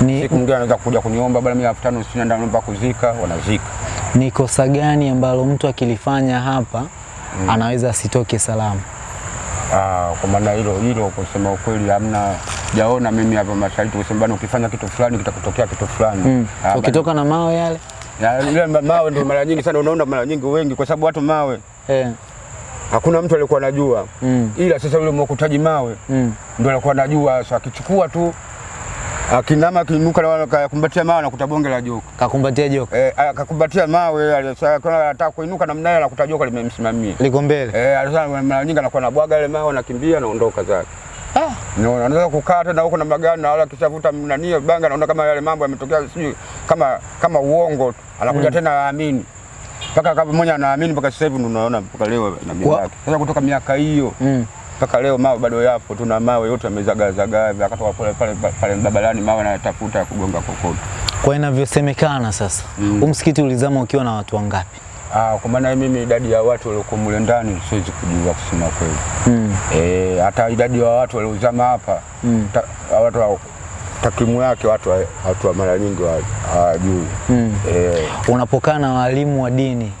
[SPEAKER 2] Ni,
[SPEAKER 1] Siku mwingine anaweza kuja kuniomba bwana, mimi elfu tano sina naomba kuzika, wanazika.
[SPEAKER 2] ni kosa gani ambalo mtu akilifanya hapa mm. anaweza asitoke salama?
[SPEAKER 1] Ah, kwa maana hilo hilo kusema ukweli hamna jaona mimi hapa mashariki kusema bwana ukifanya kitu fulani kitakutokea kitu fulani.
[SPEAKER 2] Mm.
[SPEAKER 1] Ah,
[SPEAKER 2] Ukitoka na mawe yale
[SPEAKER 1] Ya, ile mawe ndio mara nyingi sana unaona mara nyingi wengi kwa sababu watu mawe
[SPEAKER 2] eh.
[SPEAKER 1] Hakuna mtu alikuwa anajua.
[SPEAKER 2] Mm.
[SPEAKER 1] Ila sasa yule mwokutaji mawe
[SPEAKER 2] Mm.
[SPEAKER 1] ndio alikuwa anajua sasa akichukua tu akinama akinuka na akakumbatia mawe anakuta bonge la joka.
[SPEAKER 2] Kakumbatia joka
[SPEAKER 1] Eh, akakumbatia mawe alisema kana anataka kuinuka namna hiyo anakuta joka limemsimamia.
[SPEAKER 2] liko mbele.
[SPEAKER 1] Eh, alisema mara nyingi anakuwa anabwaga ile mawe anakimbia naondoka zake.
[SPEAKER 2] Ah.
[SPEAKER 1] No, anaweza kukaa tena huko na magari na wala kishavuta nani banga naona kama yale mambo yametokea sijui kama kama uongo tu. Anakuja tena aamini. Mpaka kama mmoja anaamini mpaka sasa hivi unaona mpaka leo na mimi yake. Sasa kutoka miaka hiyo
[SPEAKER 2] Mm.
[SPEAKER 1] mpaka leo mawe bado yapo, tuna mawe yote yamezagazagaa, akatoka pale pale pale barabarani mawe anatafuta ya kugonga kokoto.
[SPEAKER 2] Kwa inavyosemekana sasa,
[SPEAKER 1] Mm.
[SPEAKER 2] umsikiti msikiti ulizama ukiwa na watu wangapi?
[SPEAKER 1] Ah, kwa maana mimi idadi ya watu waliokuwa mule ndani siwezi kujua kusema kweli.
[SPEAKER 2] Mm.
[SPEAKER 1] Eh, hata idadi ya watu waliozama hapa
[SPEAKER 2] Mm.
[SPEAKER 1] ta, watu wa- takwimu yake watu wa- watu wa mara nyingi hawajui.
[SPEAKER 2] Mm.
[SPEAKER 1] Eh,
[SPEAKER 2] Unapokaa na walimu wa dini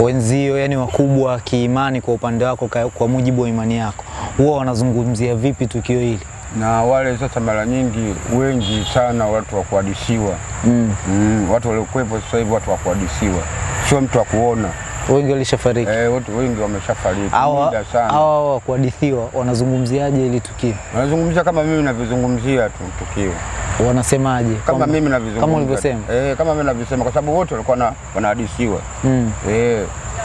[SPEAKER 2] wenzio, yani wakubwa kiimani, kwa upande wako, kwa mujibu wa imani yako, huwa wanazungumzia vipi tukio hili?
[SPEAKER 1] na wale sasa mara nyingi wengi sana watu wa kuhadisiwa
[SPEAKER 2] Mm.
[SPEAKER 1] mm, watu waliokuwepo sasa hivi watu wa kuhadisiwa, sio mtu wa kuona.
[SPEAKER 2] Wengi walishafariki.
[SPEAKER 1] Eh, watu wengi wameshafariki
[SPEAKER 2] Hawa
[SPEAKER 1] muda sana.
[SPEAKER 2] hawa wa kuhadithiwa wanazungumziaje ili tukio?
[SPEAKER 1] Wanazungumzia kama mimi navyozungumzia tu tukio
[SPEAKER 2] Wanasemaje?
[SPEAKER 1] kama
[SPEAKER 2] kama
[SPEAKER 1] mimi navyozungumza
[SPEAKER 2] kama ulivyosema.
[SPEAKER 1] eh, kama mimi navyosema, kwa sababu wote walikuwa na- wanahadithiwa
[SPEAKER 2] Mm.
[SPEAKER 1] eh,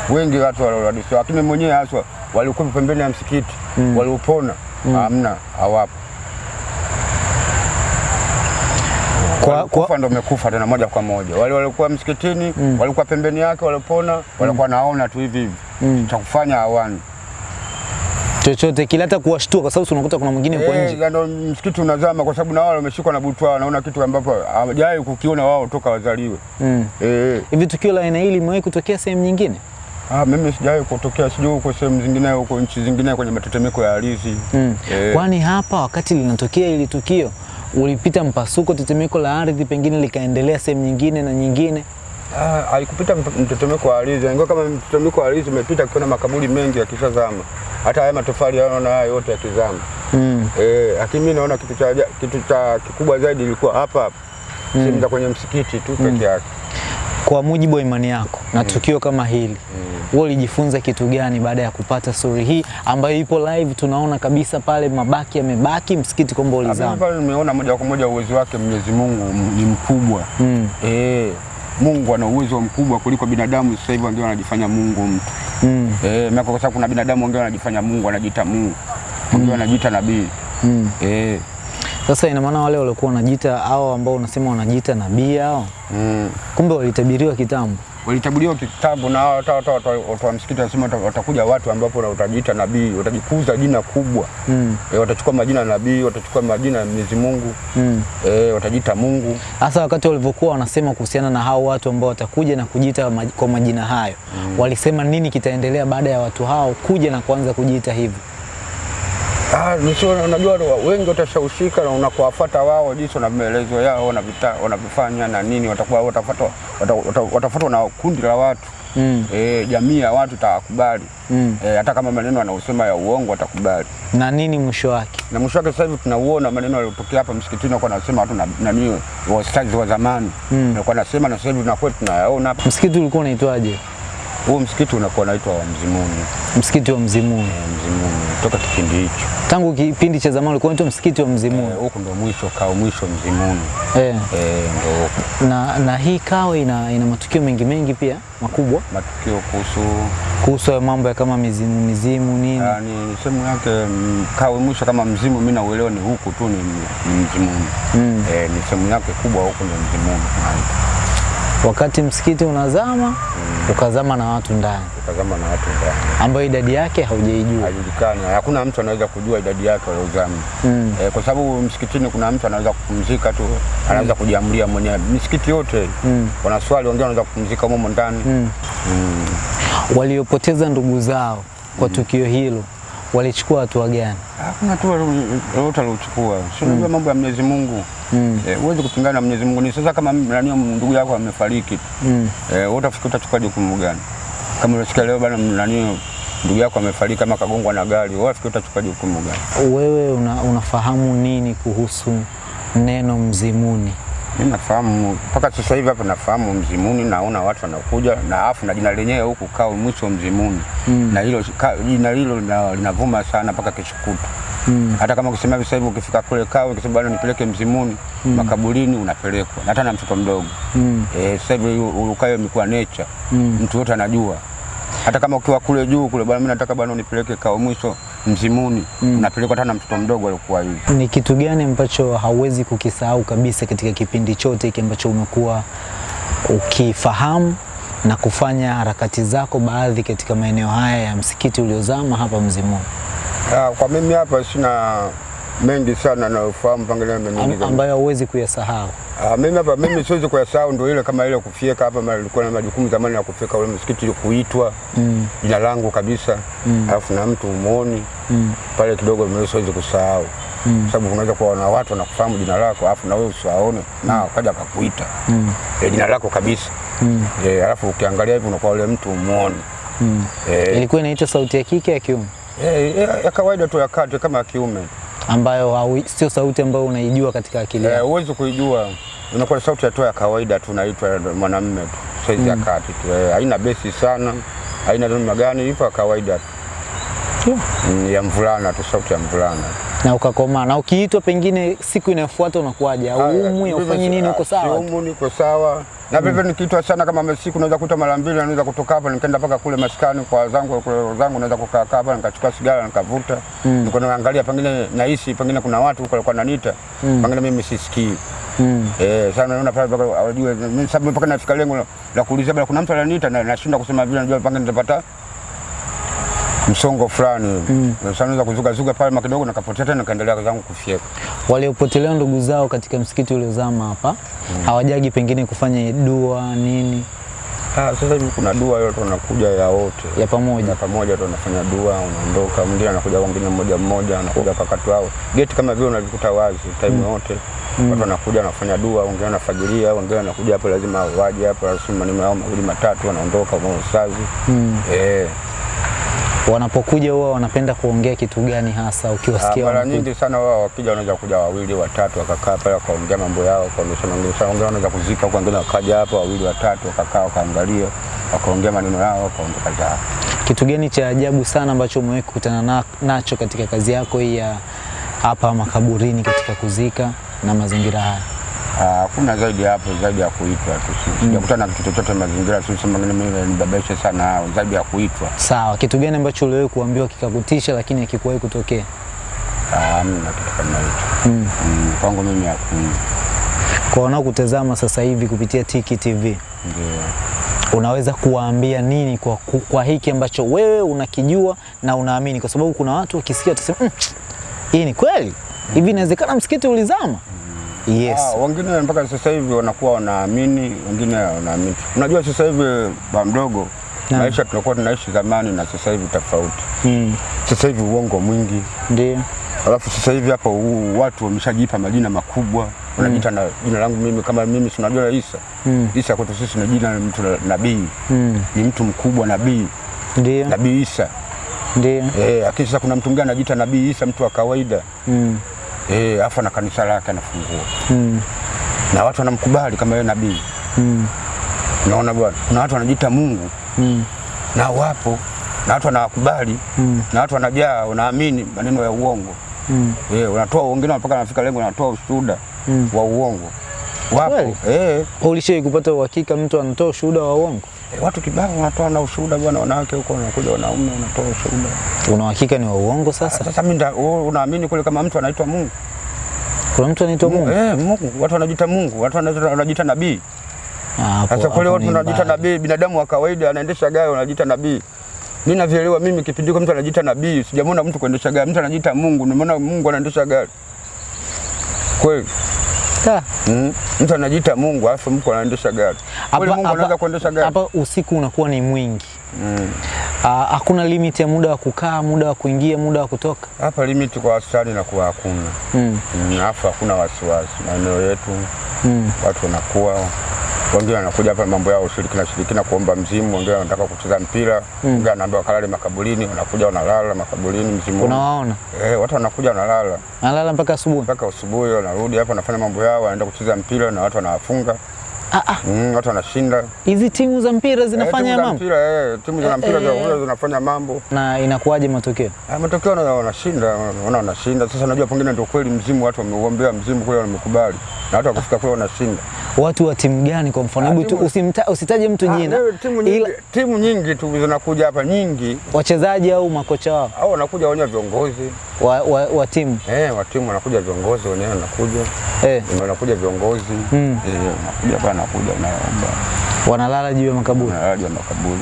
[SPEAKER 1] wengi watu walihadithiwa lakini mwenyewe haswa walikuwa pembeni ya msikiti
[SPEAKER 2] Mm.
[SPEAKER 1] waliopona hamna, mm. hawapo.
[SPEAKER 2] Kwa, kwa,
[SPEAKER 1] ndo umekufa tena moja kwa moja. Wale walikuwa msikitini
[SPEAKER 2] Mm.
[SPEAKER 1] walikuwa pembeni yake walipona, walikuwa naona tu hivi hivi
[SPEAKER 2] Mm.
[SPEAKER 1] cha kufanya hawani.
[SPEAKER 2] chochote kile hata kuwashtua, kwa sababu unakuta kuna mwingine kwa nje.
[SPEAKER 1] ndio ndo msikiti unazama kwa sababu na wao wameshikwa na butwa, wanaona kitu ambapo hawajawahi kukiona wao toka wazaliwe.
[SPEAKER 2] Mm.
[SPEAKER 1] Eh,
[SPEAKER 2] Hivi tukio la aina hili limewahi kutokea sehemu nyingine?
[SPEAKER 1] ah, mimi sijawahi kutokea, sijui huko sehemu zingine, huko nchi zingine kwenye matetemeko ya ardhi
[SPEAKER 2] Mm.
[SPEAKER 1] E.
[SPEAKER 2] Kwani hapa wakati linatokea hili tukio ulipita mpasuko, tetemeko la ardhi, pengine likaendelea sehemu nyingine na nyingine?
[SPEAKER 1] Ah, haikupita mtetemeko wa ardhi. Ingawa kama mtetemeko wa ardhi umepita, ukiona makaburi mengi yakishazama, hata haya matofali yanaona haya yote yakizama.
[SPEAKER 2] Mm.
[SPEAKER 1] Eh, lakini mimi naona kitu cha kitu cha kikubwa zaidi ilikuwa hapa hapa mm. sehemu za kwenye msikiti tu peke yake.
[SPEAKER 2] Kwa mujibu wa imani yako na tukio kama hili wewe ulijifunza kitu gani baada ya kupata story hii ambayo ipo live? Tunaona kabisa pale mabaki yamebaki, msikiti kwamba ulizama.
[SPEAKER 1] pale nimeona moja kwa moja uwezo wake Mwenyezi Mungu ni mkubwa.
[SPEAKER 2] Mm.
[SPEAKER 1] E, Mungu ana uwezo mkubwa kuliko binadamu. Sasa hivi ndio wanajifanya Mungu mtu.
[SPEAKER 2] Mm.
[SPEAKER 1] Eh, maana kwa sababu kuna binadamu ambao wanajifanya Mungu, anajiita Mungu. mm. ndio anajiita nabii.
[SPEAKER 2] Mm.
[SPEAKER 1] Eh.
[SPEAKER 2] Sasa ina maana wale waliokuwa wanajiita hao ambao unasema wanajiita nabii hao,
[SPEAKER 1] Mm.
[SPEAKER 2] kumbe walitabiriwa kitambo.
[SPEAKER 1] walitabiriwa kitambo na hao hata hata watu wa msikiti wanasema watakuja watu ambapo utajiita nabii, watajikuza jina kubwa.
[SPEAKER 2] Mm.
[SPEAKER 1] E, watachukua majina ya nabii, watachukua majina ya Mwenyezi Mungu.
[SPEAKER 2] Mm.
[SPEAKER 1] E, watajiita Mungu.
[SPEAKER 2] Hasa wakati walivyokuwa wanasema kuhusiana na hao watu ambao watakuja na kujiita maj- kwa majina hayo mm. walisema nini kitaendelea baada ya watu hao kuja na kuanza kujiita hivyo?
[SPEAKER 1] Ah, nisio unajua wengi watashawishika na unakuwafuata wao jinsi na maelezo yao wanavita- wanavyofanya na nini, watakuwa watafuatwa wata- wata- watafuatwa na kundi la watu
[SPEAKER 2] Mm.
[SPEAKER 1] eh, jamii ya watu tawakubali.
[SPEAKER 2] Mm.
[SPEAKER 1] eh, hata kama maneno anaosema ya uongo watakubali.
[SPEAKER 2] Na nini mwisho wake?
[SPEAKER 1] Na mwisho wake sasa hivi tunauona maneno yaliyotokea hapa msikitini, kwa nasema watu na nani wastazi wa zamani
[SPEAKER 2] Mm.
[SPEAKER 1] walikuwa wanasema, na sasa hivi tunakuwa tunayaona hapa.
[SPEAKER 2] Msikiti ulikuwa unaitwaje?
[SPEAKER 1] Huo msikiti unakuwa naitwa wa Mzimuni,
[SPEAKER 2] Msikiti wa Mzimuni.
[SPEAKER 1] E, Mzimuni toka kipindi hicho
[SPEAKER 2] Tangu kipindi cha zamani ulikuwa unaitwa msikiti wa Mzimuni.
[SPEAKER 1] Huko e, ndo mwisho kao mwisho Mzimuni
[SPEAKER 2] Eh.
[SPEAKER 1] eh, ndo
[SPEAKER 2] Na, na hii Kawe ina, ina matukio mengi mengi pia makubwa
[SPEAKER 1] matukio kuhusu
[SPEAKER 2] kuhusu ya mambo ya kama mizimu mizimu nini.
[SPEAKER 1] Ah, ni sehemu yake kawe mwisho kama mzimu, mimi nauelewa ni huku tu ni, ni Mzimuni
[SPEAKER 2] Mm.
[SPEAKER 1] eh, ni sehemu yake kubwa huko ni Mzimuni tunaita.
[SPEAKER 2] Wakati msikiti unazama ukazama na watu ndani
[SPEAKER 1] ukazama na watu ndani
[SPEAKER 2] ambayo idadi yake haujaijua.
[SPEAKER 1] haijulikani, hakuna mtu anaweza kujua idadi yake waliozama
[SPEAKER 2] Mm.
[SPEAKER 1] E, kwa sababu msikitini kuna mtu anaweza kupumzika tu, anaweza mm. kujiamulia mwenyewe. Misikiti yote
[SPEAKER 2] Mm.
[SPEAKER 1] wanaswali, wengine wanaweza kupumzika humo ndani
[SPEAKER 2] Mm.
[SPEAKER 1] mm.
[SPEAKER 2] Waliopoteza ndugu zao kwa mm. tukio hilo walichukua hatua gani?
[SPEAKER 1] Hakuna tu lolote aliochukua, si unajua mambo ya Mwenyezi Mungu
[SPEAKER 2] Mm.
[SPEAKER 1] Eh, huwezi kupingana na Mwenyezi Mungu. Ni sasa kama nani ndugu yako amefariki.
[SPEAKER 2] Mm.
[SPEAKER 1] Eh, wewe utafikiri utachukua jukumu gani? Kama unasikia leo bana nani ndugu yako amefariki ama kagongwa na gari, wewe unafikiri utachukua jukumu gani?
[SPEAKER 2] Wewe una, unafahamu nini kuhusu neno mzimuni?
[SPEAKER 1] Mimi nafahamu mpaka sasa hivi hapa nafahamu Mzimuni, naona watu wanakuja na afu na jina lenyewe huku kao mwisho Mzimuni
[SPEAKER 2] Mm.
[SPEAKER 1] na hilo jina hilo linavuma sana mpaka kesho kutwa.
[SPEAKER 2] Mm.
[SPEAKER 1] Hata kama ukisema hivi sasa hivi ukifika kule kao ukisema bwana nipeleke Mzimuni mm. makaburini unapelekwa, hata na mtoto mdogo
[SPEAKER 2] Mm.
[SPEAKER 1] eh, sasa hivi ukayo imekuwa nature
[SPEAKER 2] Mm.
[SPEAKER 1] mtu yote anajua. Hata kama ukiwa kule juu kule, bwana, mimi nataka bwana unipeleke kao mwisho Mzimuni, mm. unapelekwa hata na mtoto mdogo alikuwa hivi.
[SPEAKER 2] Ni kitu gani ambacho hauwezi kukisahau kabisa katika kipindi chote hiki ambacho umekuwa ukifahamu na kufanya harakati zako baadhi katika maeneo haya ya msikiti uliozama hapa Mzimuni,
[SPEAKER 1] Ah, kwa mimi hapa sina mengi sana nayofahamu pengine
[SPEAKER 2] Am,
[SPEAKER 1] mengi
[SPEAKER 2] ambayo huwezi kuyasahau?
[SPEAKER 1] Ah, mimi hapa mimi siwezi kuyasahau, ndio ile kama ile kufyeka hapa, mara nilikuwa na majukumu zamani ya kufyeka ule msikiti kuitwa
[SPEAKER 2] Mm.
[SPEAKER 1] jina langu kabisa, alafu na mtu umuoni
[SPEAKER 2] Mm.
[SPEAKER 1] pale kidogo, mimi siwezi kusahau
[SPEAKER 2] Mm.
[SPEAKER 1] sababu unaweza kuwa na watu wanakufahamu jina lako, alafu na wewe usiwaone na kaja akakuita
[SPEAKER 2] Mm.
[SPEAKER 1] eh, jina lako kabisa
[SPEAKER 2] Mm.
[SPEAKER 1] eh, alafu ukiangalia hivi unakuwa ule mtu umuoni
[SPEAKER 2] Mm.
[SPEAKER 1] eh,
[SPEAKER 2] Ilikuwa inaitwa sauti ya kike ya kiume
[SPEAKER 1] eh, eh, ya kawaida tu ya kati kama ya kiume
[SPEAKER 2] ambayo sio sauti ambayo unaijua katika akili
[SPEAKER 1] eh,
[SPEAKER 2] yako.
[SPEAKER 1] huwezi kuijua, unakuwa sauti ya toa ya kawaida tu, naitwa mwanamume tu, saizi ya kati tu eh, haina besi sana, haina namna gani, ipo ya kawaida tu
[SPEAKER 2] Yeah.
[SPEAKER 1] Mm, ya mvulana tu, sauti ya mvulana tu.
[SPEAKER 2] Na ukakomaa na ukiitwa pengine siku inayofuata unakuwaje? Au umwi ufanye nini? Uko sawa?
[SPEAKER 1] Siumwi, niko sawa na vivyo nikiitwa sana kama mesiku naweza kuta mara mbili, naweza kutoka hapa nikaenda mpaka kule maskani kwa zangu kwa zangu, naweza kukaa hapa nikachukua sigara nikavuta, niko naangalia, pengine nahisi pengine kuna watu huko walikuwa wananiita, pengine mimi sisikii
[SPEAKER 2] Mm.
[SPEAKER 1] Eh, sana naona pale wajue mimi sababu mpaka nafika lengo la- kuuliza kuna mtu ananiita na nashindwa kusema vile najua panga nitapata msongo fulani. Mm. Naweza kuzuka zuka pale makidogo nikapotea tena nikaendelea zangu kufyeka.
[SPEAKER 2] Waliopotelea ndugu zao katika msikiti uliozama hapa mm. hawajagi pengine kufanya dua nini
[SPEAKER 1] Ah, sasa hivi kuna dua yote wanakuja ya wote.
[SPEAKER 2] ya pamoja?
[SPEAKER 1] Ya pamoja tu wanafanya dua, unaondoka, mwingine anakuja wengine mmoja mmoja, anakuja kwa wakati wao. Geti kama vile unalikuta wazi time yote. mm. Watu wanakuja wanafanya dua, wengine wanafagilia, wengine wanakuja hapo lazima waje hapo, lazima maneno yao mawili matatu wanaondoka kwa usazi.
[SPEAKER 2] Mm.
[SPEAKER 1] Eh.
[SPEAKER 2] Wanapokuja huwa wanapenda kuongea kitu gani hasa
[SPEAKER 1] Ah,
[SPEAKER 2] ukiwasikia?
[SPEAKER 1] Mara nyingi sana wao wakija wanaweza kuja wawili watatu wakakaa pale wakaongea mambo yao wakaonyesha wengine sana wengine wanaweza kuzika huko wengine wakaja hapa wawili watatu wakakaa wakaangalia wakaongea maneno yao wakaondoka zao.
[SPEAKER 2] Kitu gani cha ajabu sana ambacho umewahi kukutana na, nacho katika kazi yako hii ya hapa makaburini katika kuzika na mazingira haya?
[SPEAKER 1] Ah, Hakuna zaidi hapo zaidi ya kuitwa tu. Sijakutana mm. kitu chochote mazingira tu sema mimi nibabeshe sana hao zaidi ya kuitwa.
[SPEAKER 2] Sawa, kitu gani ambacho uliwahi kuambiwa kikakutisha lakini hakikuwahi kutokea?
[SPEAKER 1] Ah, Hamna kitu kama hicho.
[SPEAKER 2] Mm.
[SPEAKER 1] Mm, Kwangu mimi hakuna.
[SPEAKER 2] Kwa wanaokutazama sasa hivi kupitia Tiki TV,
[SPEAKER 1] Ndio.
[SPEAKER 2] unaweza kuwaambia nini kwa, kwa hiki ambacho wewe unakijua na unaamini? Kwa sababu kuna watu wakisikia watasema mm, hii ni kweli hivi, inawezekana msikiti ulizama? Yes.
[SPEAKER 1] Ah, wengine mpaka sasa hivi wanakuwa wanaamini, wengine wanaamini. Unajua sasa hivi ba mdogo
[SPEAKER 2] Naam.
[SPEAKER 1] maisha tunakuwa tunaishi zamani na sasa hivi tofauti.
[SPEAKER 2] Mm.
[SPEAKER 1] Sasa hivi uongo mwingi,
[SPEAKER 2] Ndio.
[SPEAKER 1] Alafu sasa hivi hapa u- watu wameshajipa majina makubwa, wanajiita na jina langu mimi kama mimi si unajua Isa.
[SPEAKER 2] Mm.
[SPEAKER 1] Isa kwetu sisi ni jina la mtu la- nabii,
[SPEAKER 2] Mm.
[SPEAKER 1] ni mtu mkubwa nabii,
[SPEAKER 2] Ndio,
[SPEAKER 1] nabii Isa.
[SPEAKER 2] ndio.
[SPEAKER 1] Eh, lakini sasa kuna mtu mwingine anajiita nabii Isa, mtu wa kawaida.
[SPEAKER 2] Mm.
[SPEAKER 1] Eh, afa na kanisa lake anafungua.
[SPEAKER 2] Mm.
[SPEAKER 1] Na watu wanamkubali kama yeye nabii.
[SPEAKER 2] Mm.
[SPEAKER 1] naona bwana? Kuna watu wanajiita Mungu
[SPEAKER 2] Mm.
[SPEAKER 1] na wapo na watu wanawakubali
[SPEAKER 2] Mm.
[SPEAKER 1] na watu wanajaa wanaamini maneno ya uongo.
[SPEAKER 2] Mm.
[SPEAKER 1] Eh, wanatoa wengine mpaka wanafika lengo wanatoa ushuhuda
[SPEAKER 2] Mm.
[SPEAKER 1] wa uongo. Wapo. Eh,
[SPEAKER 2] Ulishai kupata uhakika mtu anatoa ushuhuda wa uongo?
[SPEAKER 1] Eh, watu kibao wanatoa na ushuhuda bwana, wanawake huko wanakuja wanaume wanatoa ushuhuda.
[SPEAKER 2] Una hakika ni wa uongo sasa?
[SPEAKER 1] Sasa mimi unaamini kule kama mtu anaitwa Mungu?
[SPEAKER 2] Kuna mtu anaitwa Mungu?
[SPEAKER 1] Eh, Mungu, watu wanajiita Mungu, watu wanajiita nabii.
[SPEAKER 2] Ah,
[SPEAKER 1] Sasa kule watu wanajiita nabii, binadamu wa kawaida anaendesha gari wanajiita nabii. Mimi navielewa mimi kipindi kwa mtu anajiita nabii, sijamwona mtu kuendesha gari, mtu anajiita Mungu, nimeona Mungu anaendesha gari. Kweli?
[SPEAKER 2] Ah,
[SPEAKER 1] Mm. Mtu anajiita Mungu alafu mko anaendesha gari.
[SPEAKER 2] Hapa-
[SPEAKER 1] Mungu
[SPEAKER 2] hapa-
[SPEAKER 1] kuendesha gari?
[SPEAKER 2] Hapa usiku unakuwa ni mwingi.
[SPEAKER 1] Mm.
[SPEAKER 2] Ah, Hakuna limit ya muda wa kukaa, muda wa kuingia, muda wa kutoka.
[SPEAKER 1] Hapa limit kwa wastani na kuwa hakuna.
[SPEAKER 2] Mm.
[SPEAKER 1] Mm, Alafu hakuna wasiwasi. Maeneo yetu
[SPEAKER 2] Mm.
[SPEAKER 1] watu wanakuwa wengine wanakuja hapa mambo yao ushirikina shirikina kuomba mzimu, wengine wanataka kucheza mpira, wengine wanaambiwa kalale makaburini, wanakuja wanalala makaburini mzimu.
[SPEAKER 2] Unawaona
[SPEAKER 1] Eh, watu wanakuja wanalala
[SPEAKER 2] analala mpaka asubuhi.
[SPEAKER 1] mpaka asubuhi, wanarudi hapa wanafanya mambo yao, wanaenda kucheza mpira na watu wanawafunga.
[SPEAKER 2] Ah, ah,
[SPEAKER 1] Mm, watu wanashinda.
[SPEAKER 2] hizi timu za mpira zinafanya
[SPEAKER 1] timu za
[SPEAKER 2] mambo
[SPEAKER 1] mpira, eh, timu za mpira za
[SPEAKER 2] eh.
[SPEAKER 1] kule zinafanya mambo.
[SPEAKER 2] na inakuwaje matokeo?
[SPEAKER 1] Ah, matokeo wana- wanashinda, wana wanashinda. Sasa najua pengine ndio kweli mzimu, watu wameuombea mzimu kule, wamekubali na watu wakufika kule wanashinda.
[SPEAKER 2] Watu wa timu gani kwa mfano?
[SPEAKER 1] Ah,
[SPEAKER 2] Hebu usimta, usitaje mtu jina,
[SPEAKER 1] timu nyingi,
[SPEAKER 2] ila
[SPEAKER 1] timu nyingi tu zinakuja hapa nyingi,
[SPEAKER 2] wachezaji au makocha wao
[SPEAKER 1] au wanakuja wenyewe viongozi
[SPEAKER 2] wa, wa, wa timu
[SPEAKER 1] eh, wa timu wanakuja viongozi wenyewe wanakuja
[SPEAKER 2] eh,
[SPEAKER 1] wanakuja viongozi
[SPEAKER 2] Mm.
[SPEAKER 1] eh, wanakuja hapa wanakuja wanaomba
[SPEAKER 2] wanalala juu ya makaburi.
[SPEAKER 1] wanalala juu ya makaburi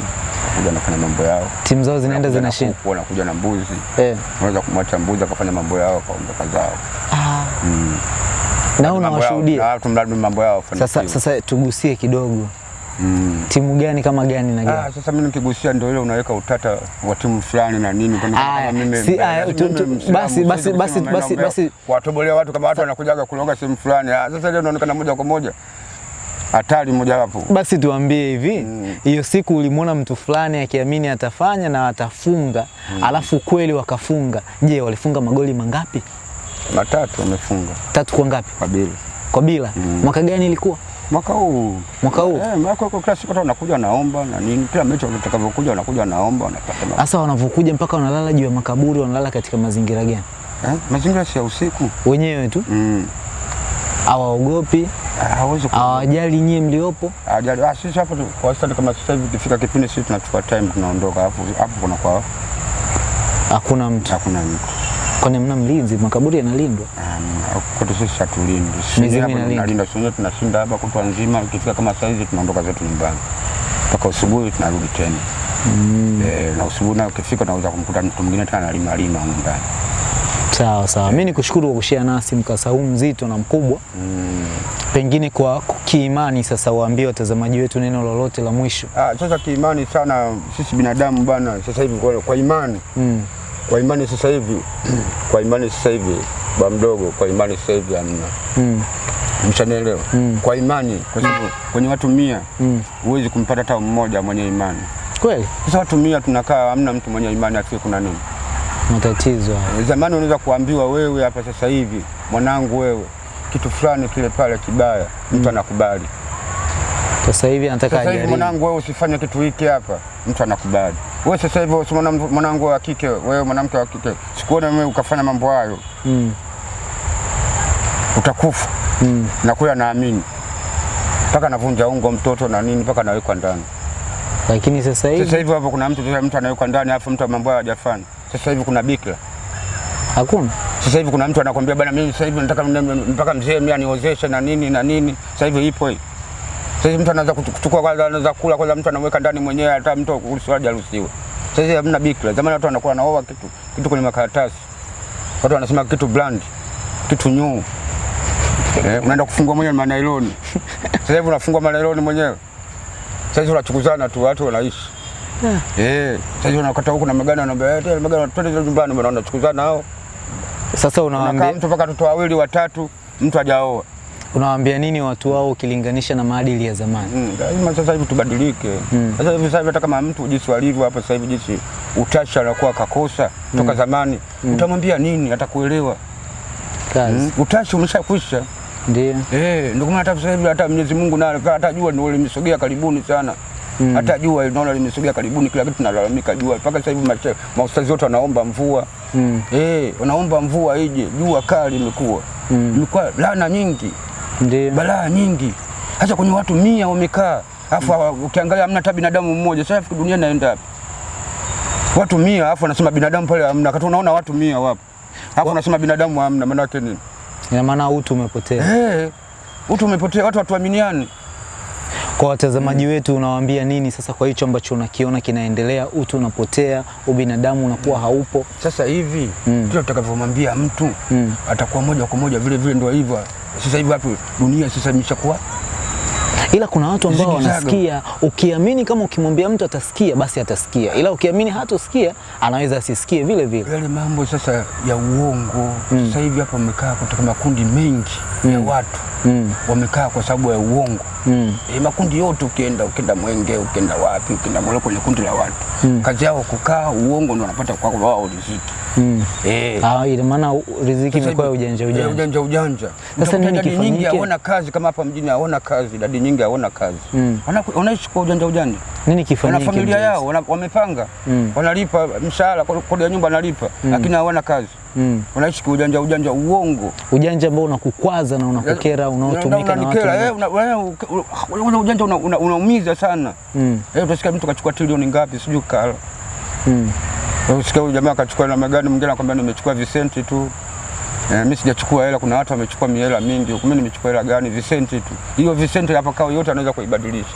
[SPEAKER 1] wanakuja wanafanya mambo yao,
[SPEAKER 2] Timu zao zinaenda
[SPEAKER 1] Wanakuja
[SPEAKER 2] zinashinda
[SPEAKER 1] wanakuja na mbuzi,
[SPEAKER 2] eh.
[SPEAKER 1] unaweza kumwacha mbuzi akafanya mambo yao akaondoka zao
[SPEAKER 2] Ah,
[SPEAKER 1] mm.
[SPEAKER 2] na unawashuhudia
[SPEAKER 1] ah, tumradi mambo yao
[SPEAKER 2] sasa. Sasa tugusie kidogo,
[SPEAKER 1] mm.
[SPEAKER 2] timu gani kama gani na gani?
[SPEAKER 1] Ah, sasa mimi nikigusia ndio ile unaweka utata wa timu fulani na nini kwa kama mimi-
[SPEAKER 2] si-
[SPEAKER 1] ah,
[SPEAKER 2] aya, tu- tu- basi- basi- basi- basi- basi-
[SPEAKER 1] kuwatobolea watu kama watu wanakujaga kuloga sehemu fulani. Ah, Sasa ile unaonekana moja kwa moja hatari mojawapo.
[SPEAKER 2] Basi tuambie hivi, hiyo
[SPEAKER 1] Mm.
[SPEAKER 2] hiyo siku ulimwona mtu fulani akiamini atafanya na atafunga, mm. alafu kweli wakafunga. Je, walifunga magoli mangapi?
[SPEAKER 1] Matatu wamefunga
[SPEAKER 2] Tatu kwa ngapi?
[SPEAKER 1] kwa bila
[SPEAKER 2] Kwa bila. Mm. Mwaka gani ilikuwa?
[SPEAKER 1] mwaka huu
[SPEAKER 2] Mwaka huu.
[SPEAKER 1] eh, mwaka huu kila siku wanakuja wanaomba na nini, kila mechi watakavyokuja wanakuja wanaomba wanapata
[SPEAKER 2] Sasa wanavyokuja mpaka wanalala juu ya makaburi, wanalala katika mazingira gani?
[SPEAKER 1] eh, mazingira si ya usiku
[SPEAKER 2] Wenyewe tu
[SPEAKER 1] mm.
[SPEAKER 2] Hawaogopi,
[SPEAKER 1] Ah,
[SPEAKER 2] hawajali nyie mliopo.
[SPEAKER 1] Ajali. Ah, sisi hapo tu- kwa sasa kama sasa hivi ikifika kipindi sisi tunachukua time tunaondoka, hapo hapo kuna kwa
[SPEAKER 2] Hakuna mtu.
[SPEAKER 1] hakuna mtu
[SPEAKER 2] Kwani mna mlinzi? Makaburi yanalindwa.
[SPEAKER 1] Um, kwetu sisi hatulindi. Sisi
[SPEAKER 2] Mizimu inalinda.
[SPEAKER 1] tunalinda, sisi tunashinda hapa kutwa nzima. Ikifika kama sasa hivi tunaondoka zetu nyumbani mpaka usubuhi tunarudi tena. Eh, na usubuhi na ukifika unaweza kumkuta mtu mwingine tena analima lima huko ndani.
[SPEAKER 2] Sawa sawa, mimi nikushukuru kwa kushare nasi mkasa huu mzito na mkubwa. Mm. Pengine kwa kiimani, sasa waambie watazamaji wetu neno lolote la mwisho.
[SPEAKER 1] Ah, sasa kiimani sana sisi binadamu bana sasa hivi kwa, kwa imani
[SPEAKER 2] Mm.
[SPEAKER 1] kwa imani sasa hivi kwa imani sasa hivi ba mdogo, kwa imani sasa hivi hamna.
[SPEAKER 2] Mm.
[SPEAKER 1] Mshanielewa?
[SPEAKER 2] Mm.
[SPEAKER 1] Kwa imani, kwa sababu kwenye watu mia
[SPEAKER 2] Mm.
[SPEAKER 1] huwezi kumpata hata mmoja mwenye imani.
[SPEAKER 2] Kweli
[SPEAKER 1] Sasa watu mia tunakaa, hamna mtu mwenye imani afike kuna nini?
[SPEAKER 2] Matatizo.
[SPEAKER 1] Zamani unaweza kuambiwa wewe hapa sasa hivi, mwanangu, wewe kitu fulani kile pale kibaya, mtu mm. anakubali.
[SPEAKER 2] Sasa hivi anataka
[SPEAKER 1] Sasa hivi mwanangu, wewe usifanye kitu hiki hapa, mtu anakubali. Wewe sasa hivi mwanam- mwanangu wa kike, wewe mwanamke wa kike, sikuona wewe ukafanya mambo hayo,
[SPEAKER 2] Mm.
[SPEAKER 1] utakufa.
[SPEAKER 2] Mm.
[SPEAKER 1] Na kule anaamini mpaka anavunja ungo mtoto na nini, mpaka anawekwa ndani.
[SPEAKER 2] Lakini sasa hivi
[SPEAKER 1] Sasa hivi hapo kuna mtu mtu anawekwa ndani, afu mtu mambo hayo hajafanya. Sasa hivi kuna bikira
[SPEAKER 2] hakuna.
[SPEAKER 1] Sasa hivi kuna mtu anakwambia bana, mimi sasa hivi nataka mpaka mzee mimi aniozeshe na nini na nini. Sasa hivi ipo hii. Sasa hivi mtu anaweza kuchukua kwanza, anaweza kula kwanza, mtu anaweka ndani mwenyewe, hata mtu kuhusu haja ruhusiwe. Sasa hivi hamna bikira. Zamani watu wanakuwa naoa kitu kitu kwenye makaratasi, watu wanasema kitu brand, kitu nyuu eh, unaenda kufungua mwenyewe manailoni. Sasa hivi unafungua manailoni mwenyewe. Sasa hivi unachukuzana tu, watu wanaishi Eh, sasa unakata huku na magana, anaambia eh, tena magana twende nyumbani, bwana, unachukuzana hao
[SPEAKER 2] Sasa unawaambia
[SPEAKER 1] mtu mpaka watoto wawili watatu, mtu hajaoa.
[SPEAKER 2] unawaambia nini watu wao ukilinganisha na maadili ya zamani?
[SPEAKER 1] Mm, sasa hivi tubadilike. Sasa hivi sasa hivi hata kama mtu jinsi walivyo hapa sasa hivi jinsi utashi anakuwa kakosa toka zamani, utamwambia nini? Atakuelewa.
[SPEAKER 2] Kazi.
[SPEAKER 1] Mm, utashi umeshakwisha.
[SPEAKER 2] Ndio.
[SPEAKER 1] Eh, ndio maana hata sasa hivi hata Mwenyezi Mungu naye hata jua ndio limesogea karibuni sana. Hata jua naona limesogea karibuni, kila kitu tunalalamika jua. Mpaka sasa hivi maustazi wote wanaomba mvua.
[SPEAKER 2] Mm.
[SPEAKER 1] Eh, wanaomba mvua ije. Jua kali imekuwa. Imekuwa laana nyingi,
[SPEAKER 2] Ndio.
[SPEAKER 1] balaa nyingi. Hata kwenye watu mia wamekaa. afu mm. ukiangalia hamna hata binadamu mmoja. Sasa dunia inaenda wapi? Watu mia afu anasema binadamu pale hamna. Kati unaona watu mia wapo. afu unasema binadamu hamna, maana yake nini?
[SPEAKER 2] Ina maana utu umepotea.
[SPEAKER 1] Eh, utu umepotea, watu hatuaminiani.
[SPEAKER 2] Kwa watazamaji wetu unawaambia nini sasa kwa hicho ambacho unakiona kinaendelea, utu unapotea, ubinadamu unakuwa haupo?
[SPEAKER 1] Sasa hivi
[SPEAKER 2] Mm.
[SPEAKER 1] kila tutakavyomwambia mtu
[SPEAKER 2] Mm.
[SPEAKER 1] atakuwa moja kwa moja vile vile, ndio hivyo. Sasa hivi watu dunia sasa imeshakuwa
[SPEAKER 2] Ila kuna watu ambao wanasikia, ukiamini kama ukimwambia mtu atasikia, basi atasikia, ila ukiamini hatosikia, anaweza asisikie vile vile.
[SPEAKER 1] yale mambo sasa ya uongo. mm. Sasa hivi hapa wamekaa kutoka makundi mengi mm. ya watu
[SPEAKER 2] Mm.
[SPEAKER 1] wamekaa kwa sababu ya uongo.
[SPEAKER 2] Mm.
[SPEAKER 1] E, makundi yote ukienda ukienda Mwenge ukienda wapi ukienda Mwele, kwenye kundi la watu mm. kazi yao kukaa uongo, ndio wanapata kwa wao riziki
[SPEAKER 2] Mm.
[SPEAKER 1] eh.
[SPEAKER 2] Ah, ina maana riziki imekuwa ujanja
[SPEAKER 1] eh,
[SPEAKER 2] ujanja.
[SPEAKER 1] ujanja ujanja.
[SPEAKER 2] Sasa nini
[SPEAKER 1] kifanyike? nyingi hawana kazi kama hapa mjini hawana kazi, nyingi hawana kazi
[SPEAKER 2] Mm.
[SPEAKER 1] Wana- wanaishi kwa ujanja ujanja,
[SPEAKER 2] Nini
[SPEAKER 1] wana
[SPEAKER 2] kifanyike?
[SPEAKER 1] familia yao wana, wamepanga
[SPEAKER 2] Mm.
[SPEAKER 1] wanalipa mshahara, kodi ya nyumba wanalipa, lakini hawana kazi,
[SPEAKER 2] Mm.
[SPEAKER 1] wanaishi kwa ujanja ujanja, uongo
[SPEAKER 2] Ujanja ambao unakukwaza na unakukera unaotumika na watu.
[SPEAKER 1] eh, una- ujanja una- una- unaumiza sana.
[SPEAKER 2] Mm.
[SPEAKER 1] Eh, utasikia mtu kachukua trilioni ngapi sijui kala
[SPEAKER 2] Mm.
[SPEAKER 1] Usikia huyu jamaa akachukua na magari, mwingine anakwambia nimechukua visenti tu. Eh, mimi sijachukua hela, kuna watu wamechukua mihela mingi huko. mimi nimechukua hela gani? Visenti tu. Hiyo visenti hapa kao yote anaweza kuibadilisha.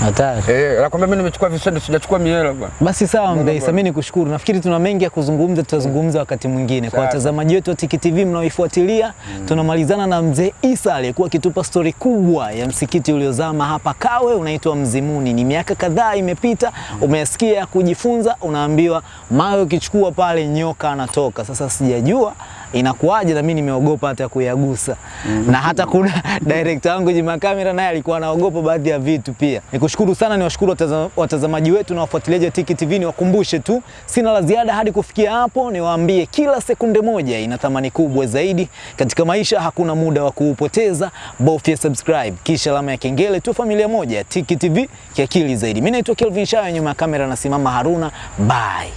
[SPEAKER 2] Hatari.
[SPEAKER 1] Eh, nakwambia mimi nimechukua visenti, sijachukua mihela bwana.
[SPEAKER 2] Basi sawa Mbeisa, mimi nikushukuru. Nafikiri tuna mengi ya kuzungumza, tutazungumza wakati mwingine. Kwa watazamaji wetu wa Tiki TV mnaoifuatilia, tunamalizana na mzee Isa aliyekuwa akitupa stori kubwa ya msikiti uliozama hapa Kawe unaitwa Mzimuni. Ni miaka kadhaa imepita, umesikia ya kujifunza, unaambiwa mawe ukichukua pale nyoka anatoka. Sasa sijajua inakuwaje, na mimi nimeogopa hata kuyagusa Mm -hmm. na hata kuna director wangu Jima Kamera naye alikuwa anaogopa baadhi ya vitu pia. Nikushukuru sana, niwashukuru wataza- watazamaji wetu na wafuatiliaji wa Tiki TV. Niwakumbushe tu, sina la ziada hadi kufikia hapo. Niwaambie kila sekunde moja ina thamani kubwa zaidi katika maisha, hakuna muda wa kuupoteza. Bofya subscribe kisha alama ya kengele tu, familia moja Tiki TV kiakili zaidi. Mimi naitwa Kelvin Shayo, nyuma ya kamera nasimama Haruna. Bye.